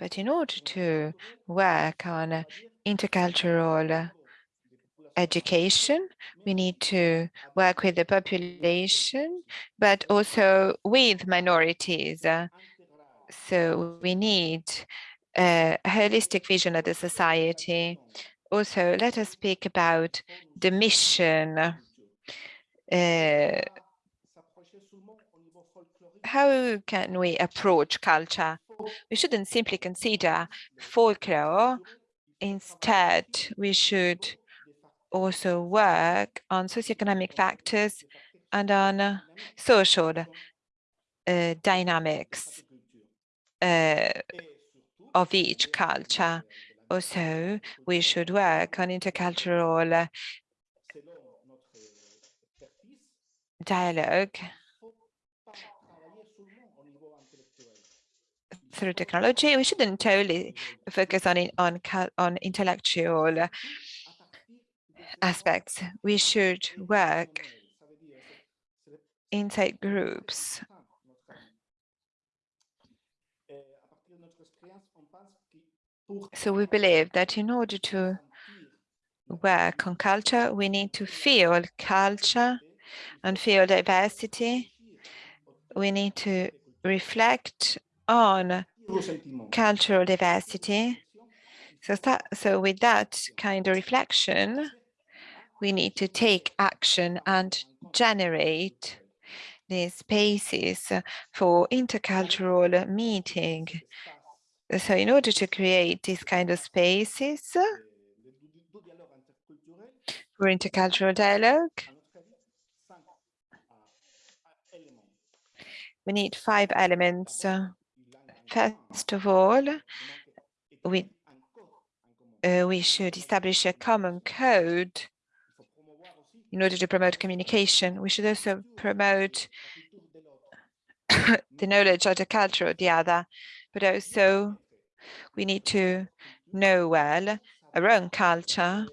But in order to work on intercultural education, we need to work with the population, but also with minorities. So we need a holistic vision of the society. Also, let us speak about the mission. Uh, how can we approach culture? We shouldn't simply consider folklore. Instead, we should also work on socioeconomic factors and on uh, social uh, dynamics uh, of each culture. Also, we should work on intercultural dialogue through technology. We shouldn't totally focus on on on intellectual aspects. We should work inside groups. So we believe that in order to work on culture, we need to feel culture and feel diversity. We need to reflect on cultural diversity. So, so with that kind of reflection, we need to take action and generate these spaces for intercultural meeting. So in order to create these kind of spaces for intercultural dialogue, we need five elements. First of all, we uh, we should establish a common code in order to promote communication. We should also promote the knowledge of the culture of the other, but also we need to know well our own culture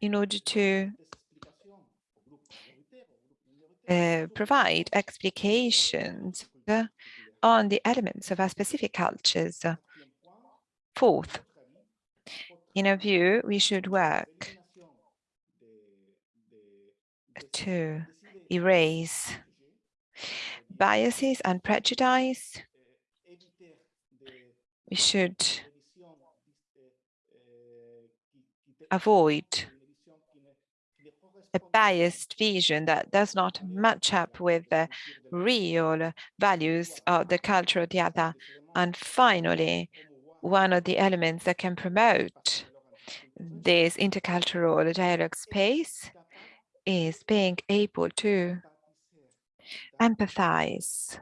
in order to uh, provide explications on the elements of our specific cultures. Fourth, in our view, we should work to erase biases and prejudice. We should avoid a biased vision that does not match up with the real values of the the other. And finally, one of the elements that can promote this intercultural dialogue space is being able to empathize,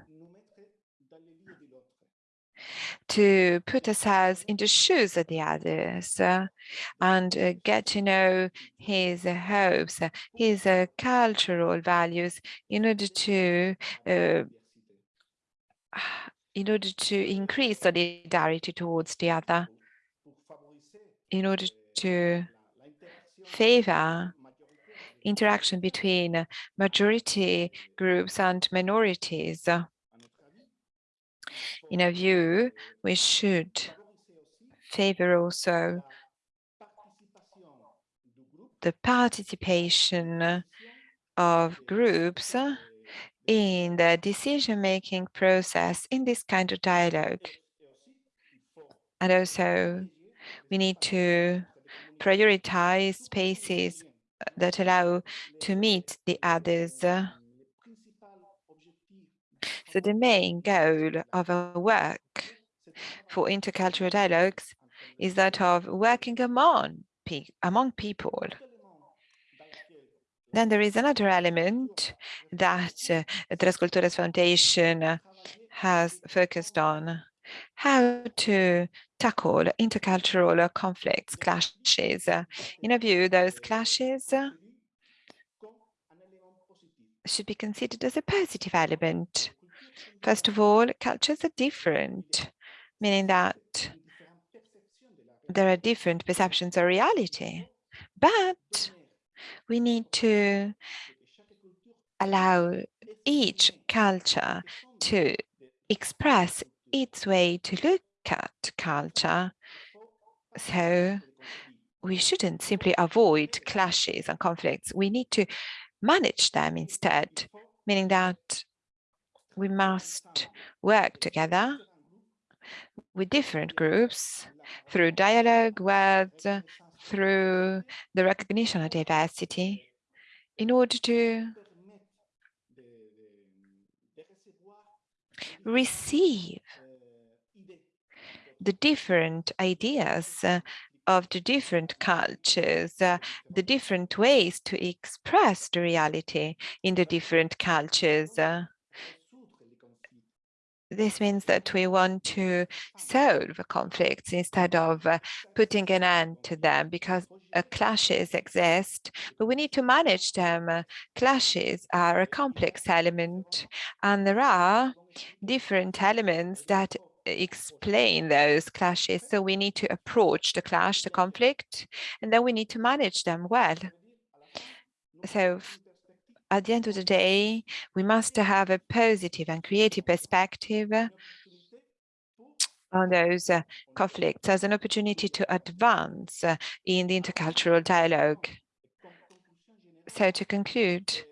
to put ourselves in the shoes of the others uh, and uh, get to know his uh, hopes, his uh, cultural values in order to uh, in order to increase solidarity towards the other, in order to favor interaction between majority groups and minorities. In our view, we should favor also the participation of groups in the decision-making process in this kind of dialogue. And also, we need to prioritize spaces that allow to meet the others. So the main goal of our work for intercultural dialogues is that of working among, pe among people. Then there is another element that uh, Tres Culturas Foundation has focused on, how to tackle intercultural conflicts, clashes. In a view, those clashes should be considered as a positive element. First of all, cultures are different, meaning that there are different perceptions of reality. But we need to allow each culture to express its way to look at culture. So we shouldn't simply avoid clashes and conflicts. We need to manage them instead, meaning that we must work together with different groups through dialogue, words, through the recognition of diversity in order to receive the different ideas uh, of the different cultures, uh, the different ways to express the reality in the different cultures. uh. This means that we want to solve conflicts instead of uh, putting an end to them because uh, clashes exist, but we need to manage them. Uh, Clashes are a complex element and there are different elements that explain those clashes. So we need to approach the clash, the conflict, and then we need to manage them well. So at the end of the day, we must have a positive and creative perspective on those uh, conflicts as an opportunity to advance uh, in the intercultural dialogue. So to conclude,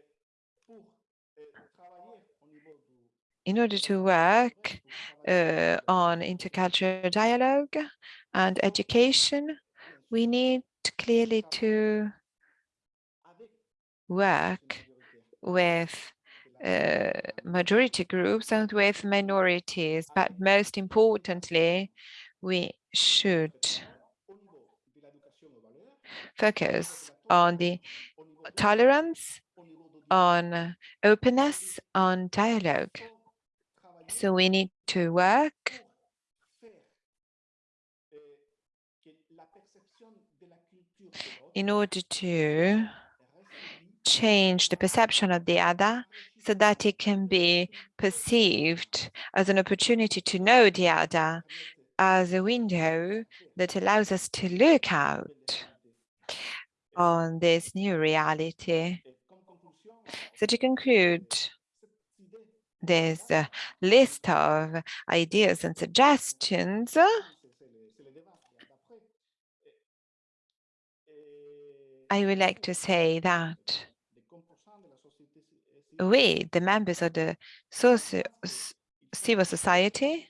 in order to work uh, on intercultural dialogue and education, we need clearly to work with uh, majority groups and with minorities, but most importantly, we should focus on the tolerance, on openness, on dialogue. So we need to work in order to change the perception of the other so that it can be perceived as an opportunity to know the other as a window that allows us to look out on this new reality. So to conclude, this uh, list of ideas and suggestions. I would like to say that we, the members of the civil society,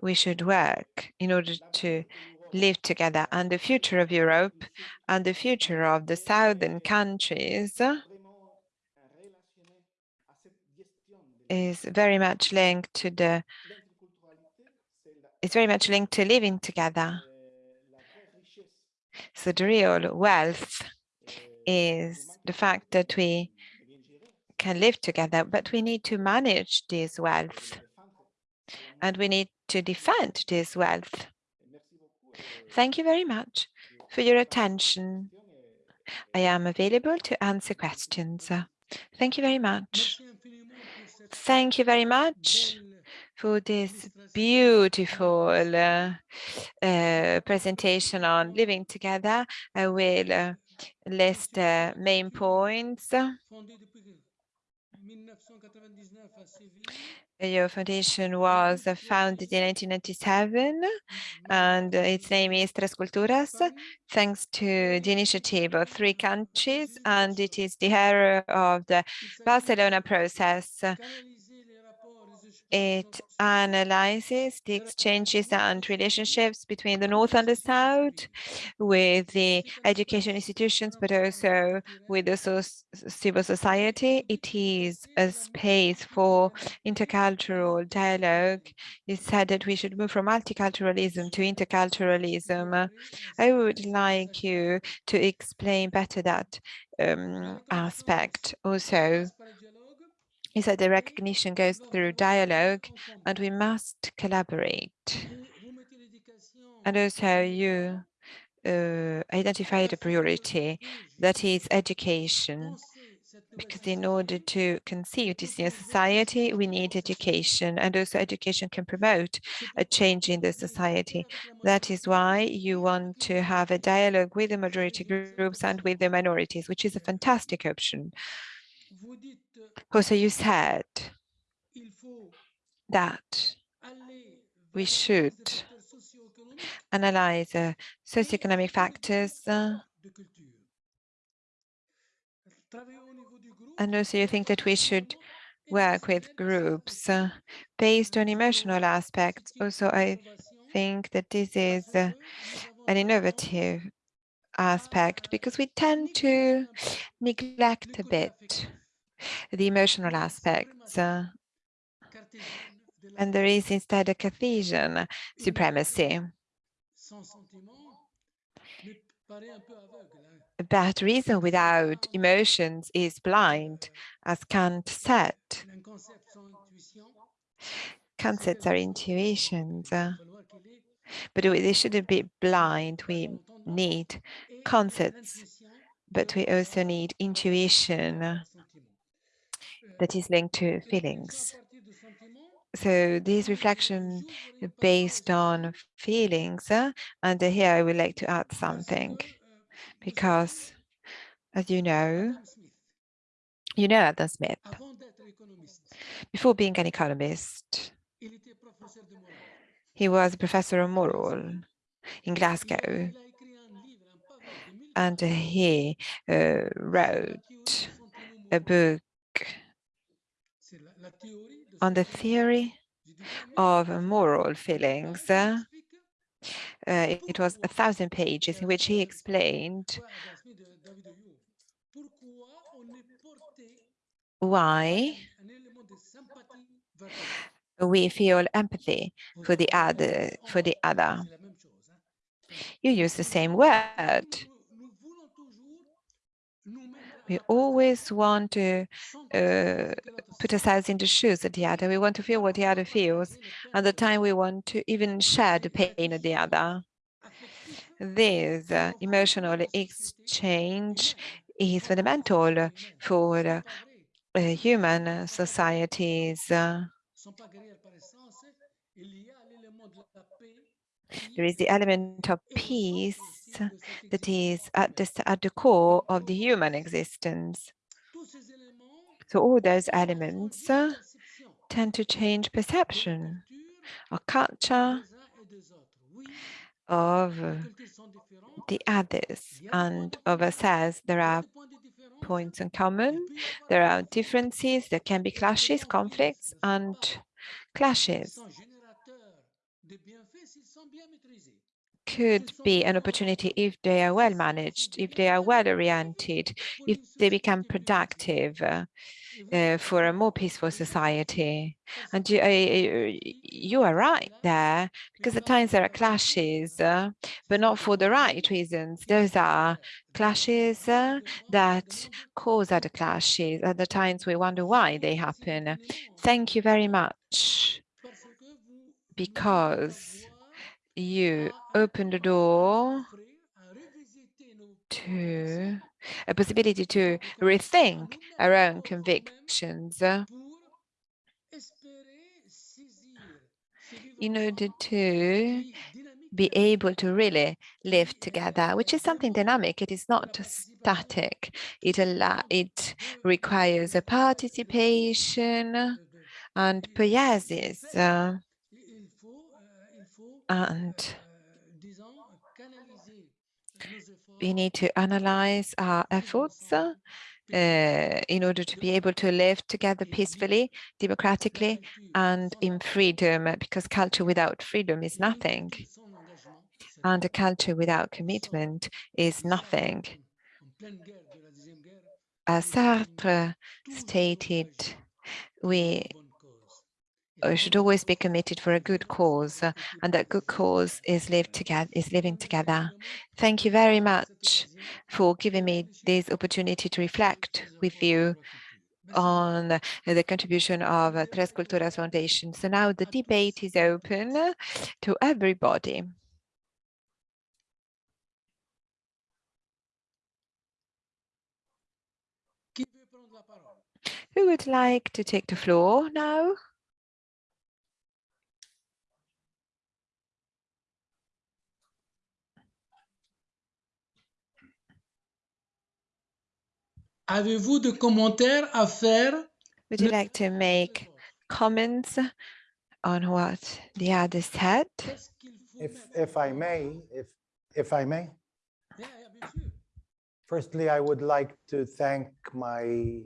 we should work in order to live together. And the future of Europe and the future of the southern countries is very much linked to the it's very much linked to living together. So the real wealth is the fact that we can live together, but we need to manage this wealth and we need to defend this wealth. Thank you very much for your attention. I am available to answer questions. Thank you very much. Merci infiniment pour cette Thank you very much for this beautiful uh, uh, presentation on living together. I will uh, list main points. Fondée depuis 1999 à Séville. Your foundation was uh, founded in 1997 and its name is Tres Culturas, thanks to the initiative of three countries, and it is the hero of the Barcelona process. It analyzes the exchanges and relationships between the North and the South with the education institutions, but also with the soc- civil society. It is a space for intercultural dialogue. You said that we should move from multiculturalism to interculturalism. I would like you to explain better that um, aspect. Also, you said the recognition goes through dialogue and we must collaborate. And also you uh, identified a priority, that is education. because in order to conceive this new society, we need education and also education can promote a change in the society. That is why you want to have a dialogue with the majority groups and with the minorities, which is a fantastic option. Also, you said that we should analyze uh, socioeconomic factors uh, and also you think that we should work with groups uh, based on emotional aspects. Also, I think that this is uh, an innovative aspect because we tend to neglect a bit the emotional aspects uh, and there is instead a Cartesian supremacy. But reason without emotions is blind, as Kant said. Concepts are intuitions, uh, but they shouldn't be blind. We need concepts, but we also need intuition. That is linked to feelings. So this reflection based on feelings, uh, and here I would like to add something because, as you know, you know Adam Smith. Before being an economist, he was a professor of moral in Glasgow, il a écrit un livre, un pavé de 1000 and he uh, wrote a book on the theory moraux. J'ai dit combien of moral feelings. Uh, it was a thousand pages in which he explained pourquoi Adam Smith de David Hume, pourquoi on est porté why un élément de sympathie vers l'autre. we feel empathy for the other. For the other, même chose, hein. you use the same word. Nous- nous voulons toujours nous mettre à We always want to uh, put ourselves in the shoes of the other. We want to feel what the other feels, and the time we want to even share the pain of the other. This uh, emotional exchange is fundamental for uh, human societies. uh, there is the element of peace cette that is at the, at the core of the human existence. So all those elements uh, tend to change perception or culture of uh, the others and of ourselves. There are points in common. There are differences. There can be clashes, conflicts, and clashes could be an opportunity if they are well managed, if they are well oriented, if they become productive uh, uh, for a more peaceful society. And you, uh, you are right there, because at times there are clashes, uh, but not for the right reasons. Those are clashes uh, that cause other clashes. At the times we wonder why they happen. Thank you very much, because you open the door to a possibility to rethink our own convictions in order to be able to really live together, which is something dynamic. It is not static. It it requires a participation and poiesis. And we need to analyze our efforts uh, uh, in order to be able to live together peacefully, democratically, and in freedom, because culture without freedom is nothing. And a culture without commitment is nothing. As Sartre stated, we should always be committed for a good cause, uh, and that good cause is live together, is living together. Thank you very much for giving me this opportunity to reflect with you on uh, the contribution of uh, Tres Culturas Foundation. So now the debate is open uh, to everybody. Who would like to take the floor now? Avez-vous de commentaires à faire? Would you like to make comments on what the other said? Qu'est-ce qu'il faut If, if I may, if, if I may, Yeah, yeah, firstly, I would like to thank my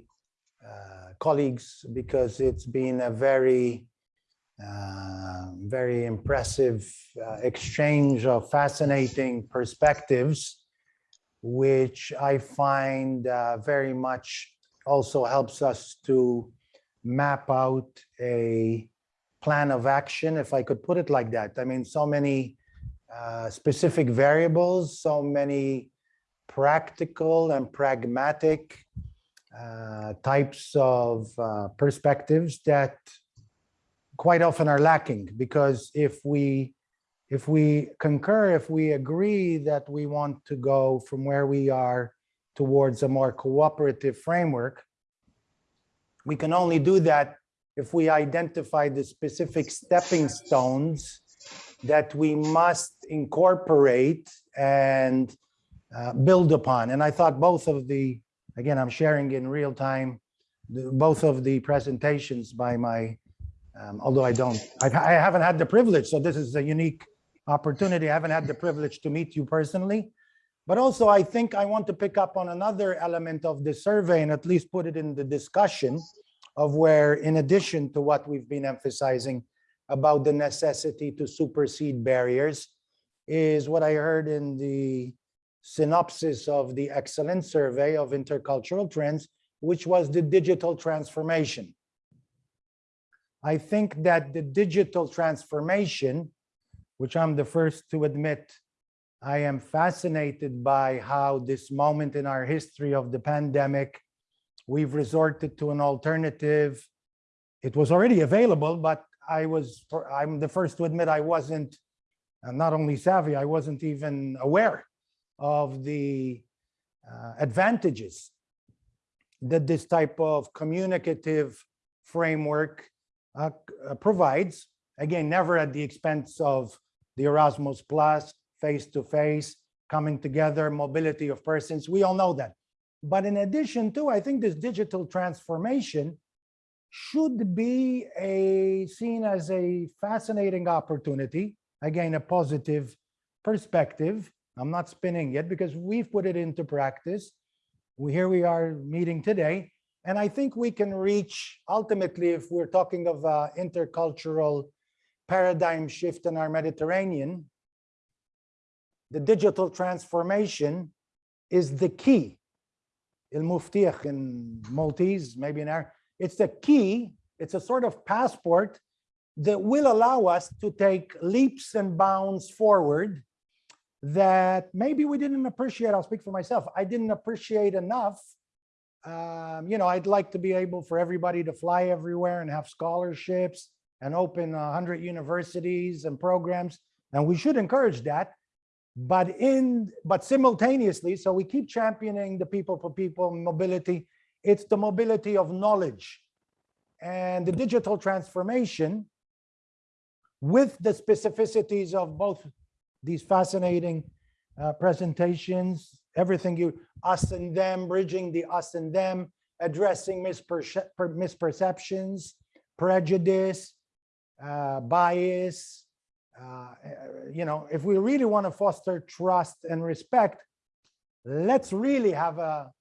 uh, colleagues because it's been a very, uh, very impressive uh, exchange of fascinating perspectives, which I find uh, very much also helps us to map out a plan of action, if I could put it like that. I mean, so many uh, specific variables, so many practical and pragmatic uh, types of uh, perspectives that quite often are lacking because if we if we concur if we agree that we want to go from where we are towards a more cooperative framework we can only do that if we identify the specific stepping stones that we must incorporate and uh, build upon. And I thought both of the, again, I'm sharing in real time, the- both of the presentations by my, um, although I don't, I I haven't had the privilege, so this is a unique opportunity. I haven't had the privilege to meet you personally. But also, I think I want to pick up on another element of the survey and at least put it in the discussion of where, in addition to what we've been emphasizing about the necessity to supersede barriers, is what I heard in the synopsis of the excellent survey of intercultural trends, which was the digital transformation. I think that the digital transformation, which I'm the first to admit, I am fascinated by how this moment in our history of the pandemic, we've resorted to an alternative. It was already available, but I was, I'm the first to admit I wasn't not only savvy, I wasn't even aware of the uh, advantages that this type of communicative framework uh, provides. Again, never at the expense of the Erasmus Plus, face-to-face, coming together, mobility of persons. We all know that. But in addition to, I think this digital transformation should be a seen as a fascinating opportunity. Again, a positive perspective. I'm not spinning yet because we've put it into practice. We, here we are meeting today. And I think we can reach ultimately, if we're talking of uh, intercultural paradigm shift in our Mediterranean, the digital transformation is the key. Il muftiq in Maltese, maybe in Arabic. It's the key. It's a sort of passport that will allow us to take leaps and bounds forward that maybe we didn't appreciate. I'll speak for myself. I didn't appreciate enough. Um, you know, I'd like to be able for everybody to fly everywhere and have scholarships and open a hundred universities and programs. And we should encourage that. But in, but simultaneously, so we keep championing the people for people mobility. It's the mobility of knowledge and the digital transformation with the specificities of both these fascinating uh, presentations, everything you, us and them, bridging the us and them, addressing misperce- misperceptions, prejudice, uh, bias. uh, You know, if we really want to foster trust and respect, let's really have a,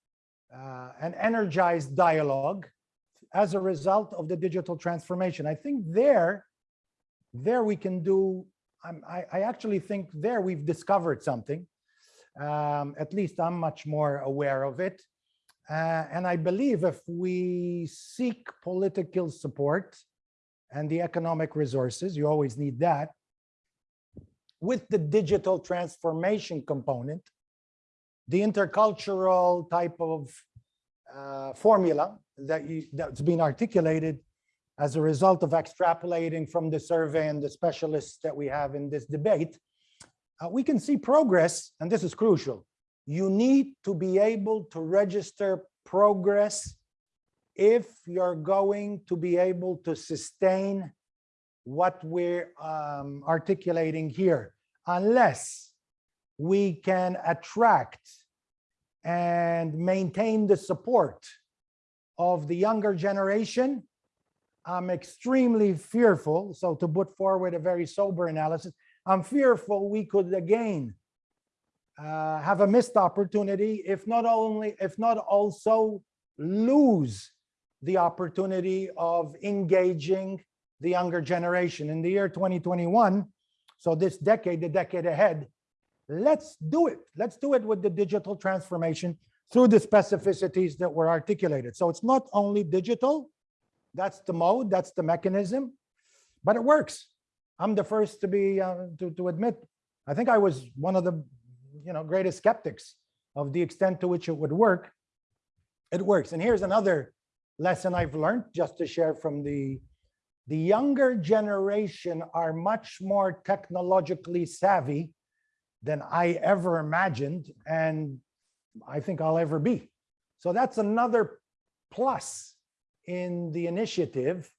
uh, an energized dialogue as a result of the digital transformation. I think there, there we can do, I'm- I, I actually think there we've discovered something. Um, At least I'm much more aware of it. Uh, And I believe if we seek political support and the economic resources, you always need that, with the digital transformation component, the intercultural type of uh, formula that you, that's been articulated as a result of extrapolating from the survey and the specialists that we have in this debate, uh, we can see progress, and this is crucial. You need to be able to register progress if you're going to be able to sustain what we're um, articulating here, unless we can attract and maintain the support of the younger generation, I'm extremely fearful. So to put forward a very sober analysis, I'm fearful we could again uh, have a missed opportunity, if not only, if not also lose the opportunity of engaging the younger generation in the year 2021. So this decade, the decade ahead, let's do it. Let's do it with the digital transformation through the specificities that were articulated. So it's not only digital, that's the mode, that's the mechanism, but it works. I'm the first to be, uh, to, to admit, I think I was one of the, you know, greatest skeptics of the extent to which it would work. It works. And here's another lesson I've learned just to share from the, the younger generation are much more technologically savvy than I ever imagined. And I think I'll ever be. So that's another plus in the initiative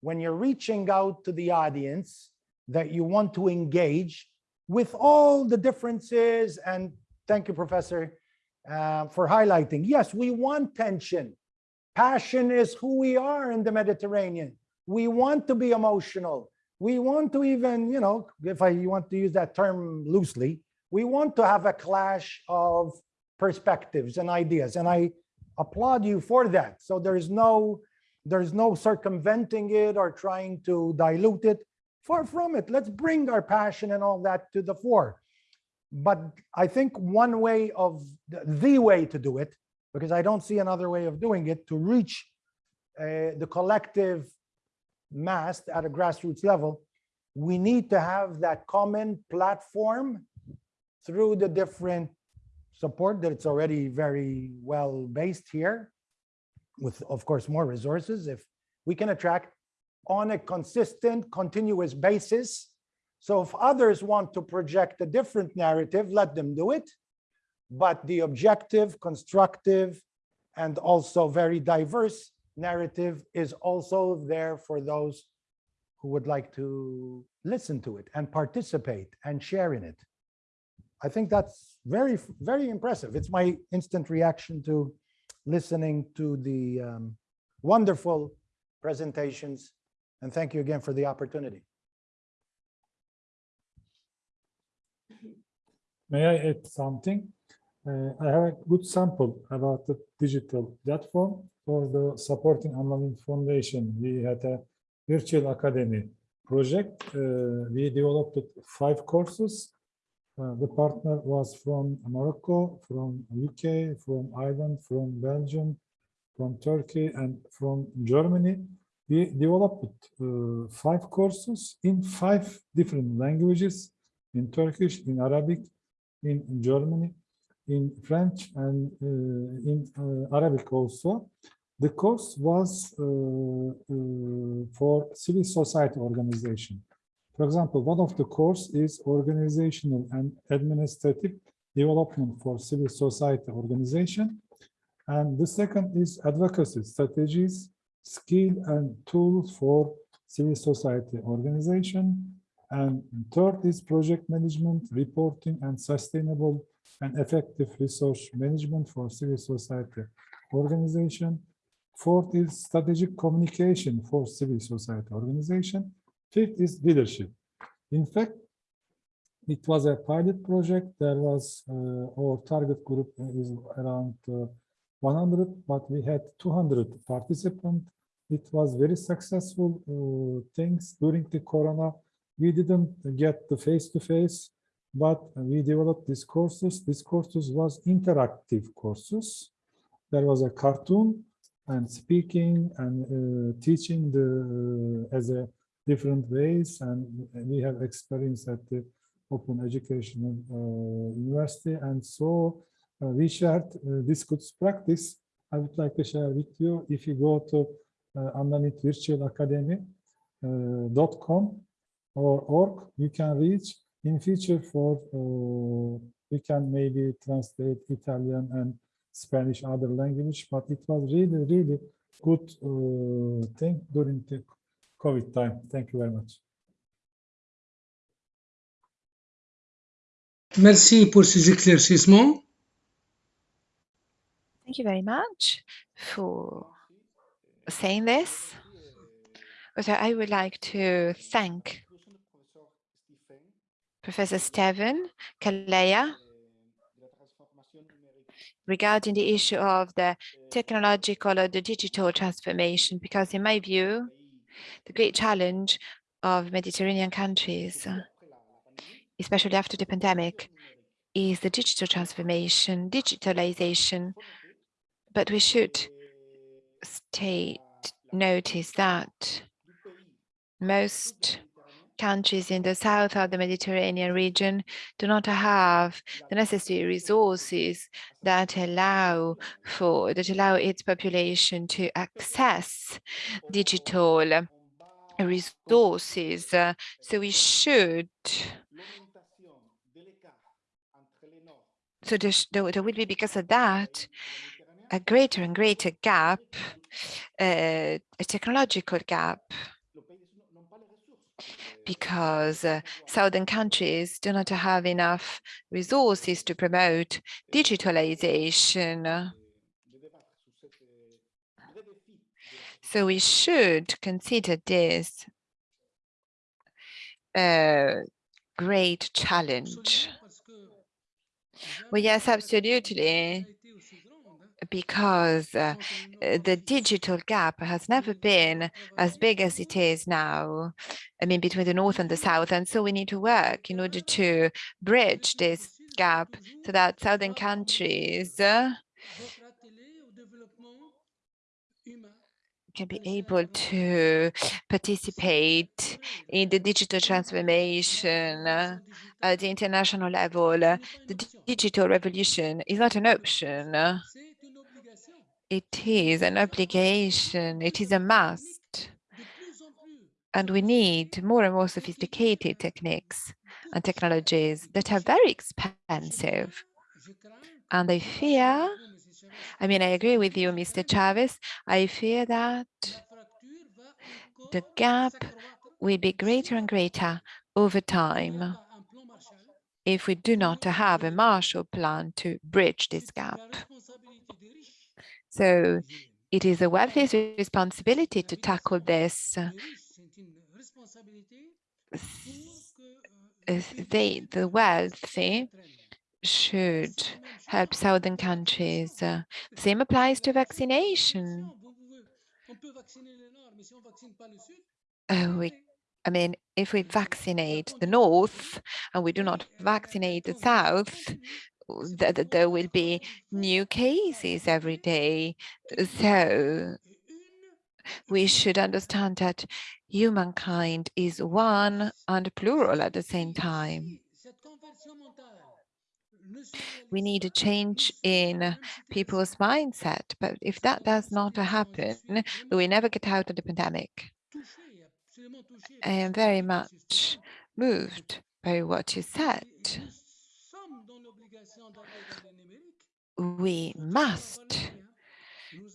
when you're reaching out to the audience that you want to engage with all the differences. And thank you, Professor, uh, for highlighting. Yes, we want tension. Passion is who we are in the Mediterranean. We want to be emotional. We want to even, you know, if I want to use that term loosely, we want to have a clash of perspectives and ideas. And I applaud you for that. So there's no there's no circumventing it or trying to dilute it. Far from it. Let's bring our passion and all that to the fore. But I think one way of the way to do it, because I don't see another way of doing it, to reach uh, the collective mass at a grassroots level, we need to have that common platform through the different support that it's already very well based here with, of course, more resources. If we can attract on a consistent, continuous basis. So if others want to project a different narrative, let them do it. But the objective, constructive, and also very diverse narrative is also there for those who would like to listen to it and participate and share in it. I think that's very, very impressive. It's my instant reaction to listening to the um, wonderful presentations. And thank you again for the opportunity. May I add something? Uh, I have a good sample about the digital platform for the supporting Anna Lindh Foundation. We had a virtual academy project. Uh, we developed five courses uh, the partner was from Morocco, from UK, from Ireland, from Belgium, from Turkey, and from Germany. We developed uh, five courses in five different languages, in Turkish, in Arabic, in Germany, in French, and uh, in uh, Arabic also. The course was uh, for civil society organization. For example, one of the course is organizational and administrative development for civil society organization. And the second is advocacy strategies, skill and tools for civil society organization. And third is project management, reporting and sustainable and effective resource management for civil society organization. Fourth is strategic communication for civil society organization. Fifth is leadership. In fact, it was a pilot project. There was uh, our target group is around uh, 100, but we had 200 participants. It was very successful uh, things during the Corona. We didn't get the face-to-face, -face, but we developed these courses. These courses was interactive courses. There was a cartoon and speaking and uh, teaching the uh, as a different ways and we have experience at the Open Educational uh, University and so uh, we shared uh, this good practice. I would like to share with you if you go to uh, Anna Lindh Virtual Academy uh, or org, you can reach in future for uh, we can maybe translate Italian and Spanish other language, but it was really, really good uh, thing during the COVID time. Thank you very much. Merci pour ces éclaircissements. Thank you very much for saying this. Also, I would like to thank Professor Stephen Calleya regarding the issue of the technological or the digital transformation, because in my view, the great challenge of Mediterranean countries, especially after the pandemic, is the digital transformation, digitalization. But we should state, notice that most countries in the south of the Mediterranean region do not have the necessary resources that allow for that allow its population to access digital resources. So we should so there, there will be because of that a greater and greater gap, uh, a technological gap because uh, southern countries do not have enough resources to promote digitalization. So we should consider this a great challenge. Well, yes, absolutely, because uh, uh, the digital gap has never been as big as it is now. I mean, between the north and the south. And so we need to work in order to bridge this gap so that southern countries uh, Votre atelier au développement humain. can be able to participate in the digital transformation at the international level. The digital revolution is not an option. uh, C'est une obligation. It is an obligation. It is a must. And we need more and more sophisticated techniques and technologies that are very expensive. And I fear, I mean, I agree with you, Mr. Chavez. I fear that the gap will be greater and greater over time if we do not have a Marshall Plan to bridge this gap. So it is the wealthy's responsibility to tackle this. They, the wealthy, should help southern countries. Uh, same applies to vaccination. Uh, we, I mean, if we vaccinate the north and we do not vaccinate the south, w- th- th- there will be new cases every day. So we should understand that humankind is one and plural at the same time. We need a change in people's mindset, but if that does not happen, we will never get out of the pandemic. I am very much moved by what you said. We must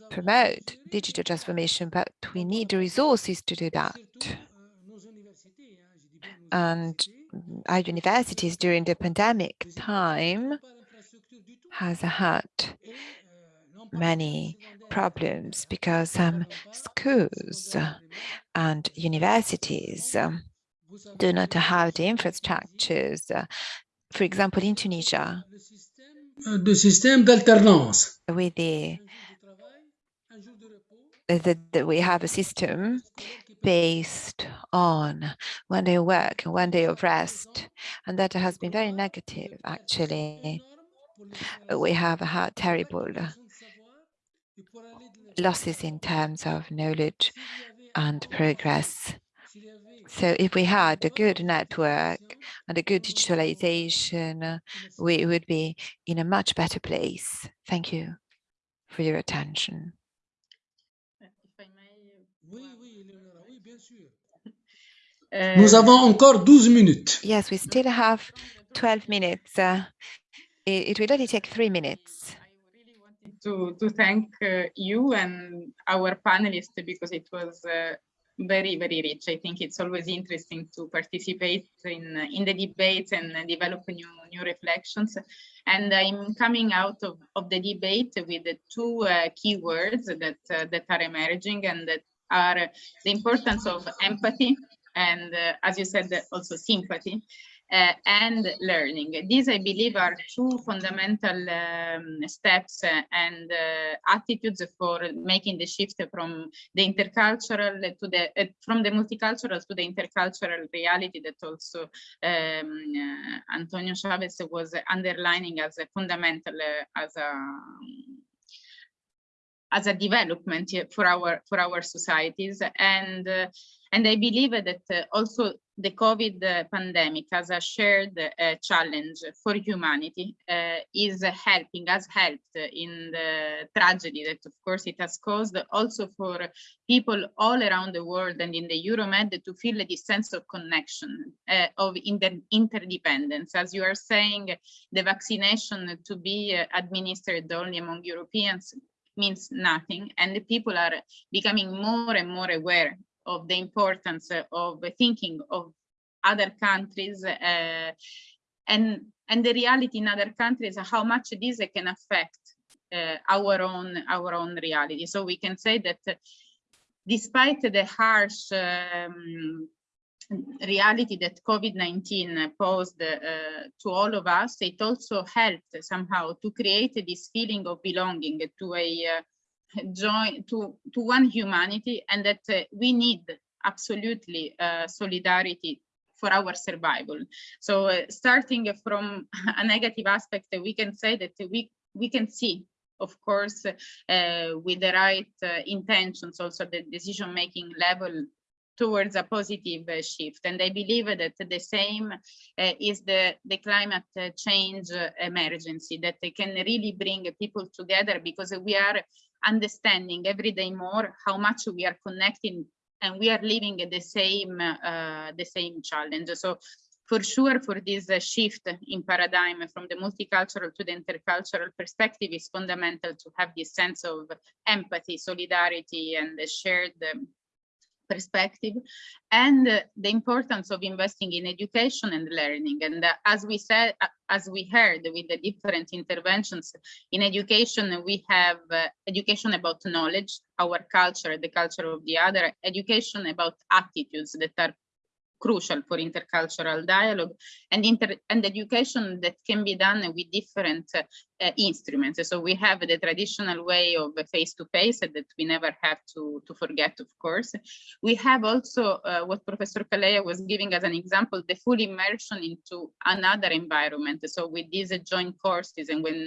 promote digital transformation, but we need the resources to do that. And mm, our universities during the pandemic time has had many problems because some schools uh, and universities um, do not have the infrastructures. For example, in Tunisia, de système d'alternance. with the, the, the we have a system based on one day of work and one day of rest, and that has been very negative. Actually, we have had terrible losses in terms of knowledge and progress. So if we had a good network and a good digitalization, we would be in a much better place. Thank you for your attention. If I may, Oui, oui, Eleonora, oui, bien sûr. Nous avons encore 12 minutes. Yes, we still have 12 minutes. Uh, it, it will only take three minutes. I really wanted to, to thank uh, you and our panelists because it was uh, very, very rich. I think it's always interesting to participate in, in the debates and develop new, new reflections. And I'm coming out of, of the debate with the two uh, key words that, uh, that are emerging and that are the importance of empathy and, uh, as you said, also sympathy uh, and learning. These, I believe, are two fundamental um, steps uh, and uh, attitudes for making the shift from the intercultural to the uh, from the multicultural to the intercultural reality that also um, uh, Antonio Chavez was underlining as a fundamental uh, as a as a development for our for our societies and and I believe that uh, also the COVID pandemic as a shared uh, challenge for humanity uh, is helping, has helped in the tragedy that of course it has caused also for people all around the world and in the Euromed to feel this sense of connection, uh, of inter interdependence. As you are saying, the vaccination to be administered only among Europeans means nothing and the people are becoming more and more aware of the importance of thinking of other countries uh, and and the reality in other countries how much this can affect uh, our own our own reality. So we can say that despite the harsh um, reality that COVID-19 posed uh, to all of us, it also helped somehow to create this feeling of belonging to a uh, join to to one humanity and that uh, we need absolutely uh, solidarity for our survival so uh, starting from a negative aspect we can say that we we can see of course uh, with the right uh, intentions also the decision making level towards a positive uh, shift. And I believe that the same is the, the climate change emergency that they can really bring people together because we are understanding every day more how much we are connecting and we are living the same uh, the same challenge. So for sure for this uh, shift in paradigm from the multicultural to the intercultural perspective is fundamental to have this sense of empathy solidarity and shared um, perspective and uh, the importance of investing in education and learning. And uh, as we said uh, as we heard with the different interventions in education we have uh, education about knowledge our culture the culture of the other education about attitudes that are crucial for intercultural dialogue and inter and education that can be done with different uh, instruments. So we have the traditional way of face-to-face -face that we never have to, to forget, of course. We have also uh, what Professor Calleya was giving as an example, the full immersion into another environment. So with these joint courses and when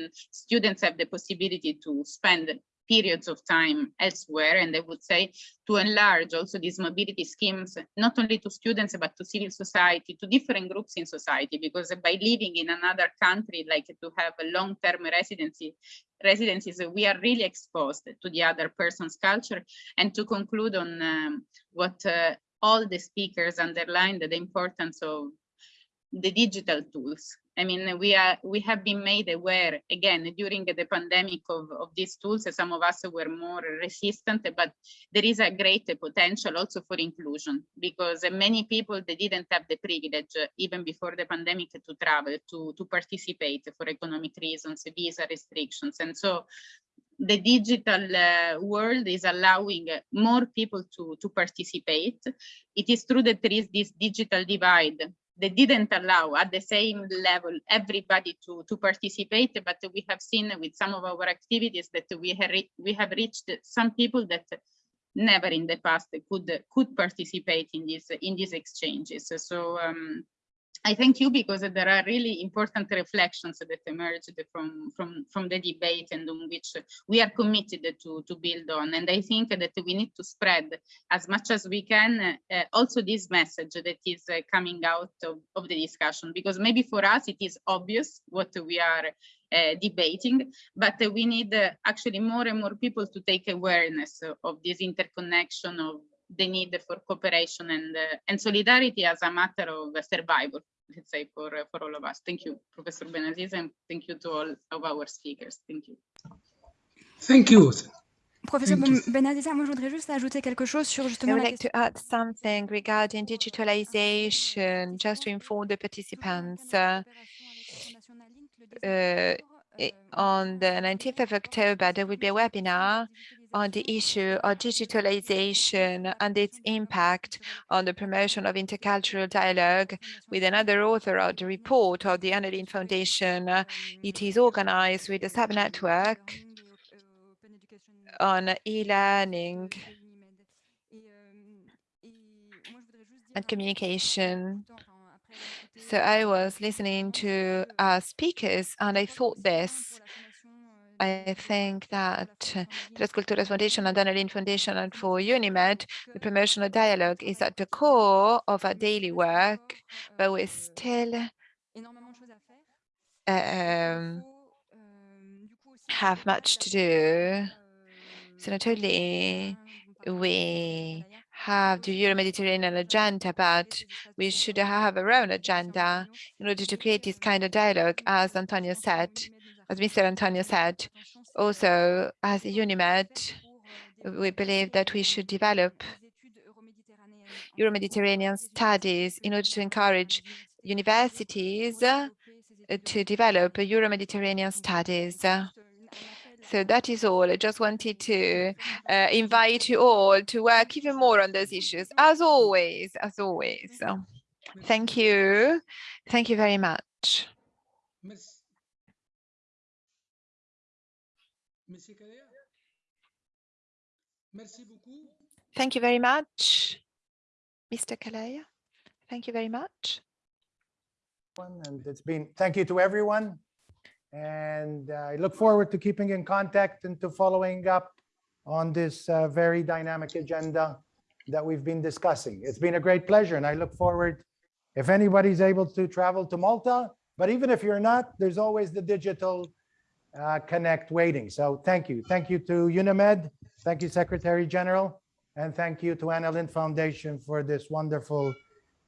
students have the possibility to spend periods of time elsewhere. And I would say to enlarge also these mobility schemes, not only to students, but to civil society, to different groups in society, because by living in another country, like to have a long-term residency, residencies, we are really exposed to the other person's culture. And to conclude on um, what uh, all the speakers underlined, the importance of the digital tools. I mean, we are we have been made aware again during the pandemic of, of these tools. Some of us were more resistant, but there is a great potential also for inclusion because many people they didn't have the privilege even before the pandemic to travel to to participate for economic reasons, visa restrictions, and so the digital uh, world is allowing more people to, to participate. It is true that there is this digital divide they didn't allow at the same level everybody to, to participate, but we have seen with some of our activities that we have, we have reached some people that never in the past could could participate in these in these exchanges. So um, I thank you because there are really important reflections that emerged from, from, from the debate and on which we are committed to, to build on. And I think that we need to spread as much as we can uh, also this message that is uh, coming out of, of the discussion, because maybe for us it is obvious what we are uh, debating, but we need uh, actually more and more people to take awareness of this interconnection of the need for cooperation and uh, and solidarity as a matter of survival let's say for uh, for all of us thank you professor benaziz and thank you to all of our speakers thank you Thank you. Professeur Thank you. Moi je voudrais juste ajouter quelque chose sur I would la like to add something regarding digitalization, just to inform the participants. Uh, uh, on the 19th of October, there will be a webinar on the issue of digitalization and its impact on the promotion of intercultural dialogue with another author of the report of the Anna Lindh Foundation. It is organized with a sub-network on e-learning and communication. So I was listening to our speakers and I thought this. I think that uh, Tres Culturas Foundation and Anna Lindh Foundation and for UNIMED, the promotion of dialogue is at the core of our daily work, but we still um, have much to do. So not only we have the Euro-Mediterranean agenda, but we should have our own agenda in order to create this kind of dialogue, as Antonio said, as Mr. Antonio said. Also, as UNIMED, we believe that we should develop Euro-Mediterranean studies in order to encourage universities uh, to develop Euro-Mediterranean studies. So that is all. I just wanted to uh, invite you all to work even more on those issues, as always, as always. Thank you. Thank you very much. Thank you very much, Mr. Calleya. Thank you very much. And it's been, thank you to everyone. And uh, I look forward to keeping in contact and to following up on this uh, very dynamic agenda that we've been discussing. It's been a great pleasure and I look forward, if anybody's able to travel to Malta, but even if you're not, there's always the digital uh, connect waiting. So thank you. Thank you to UNIMED. Thank you, Secretary General. And thank you to Anna Lindh Foundation for this wonderful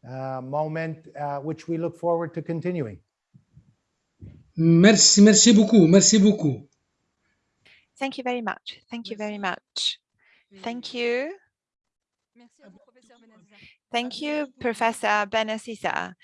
uh, moment, uh, which we look forward to continuing. Merci, merci beaucoup. Merci beaucoup. Thank you very much. Thank you very much. Thank you. Thank you, Professor Benasisa.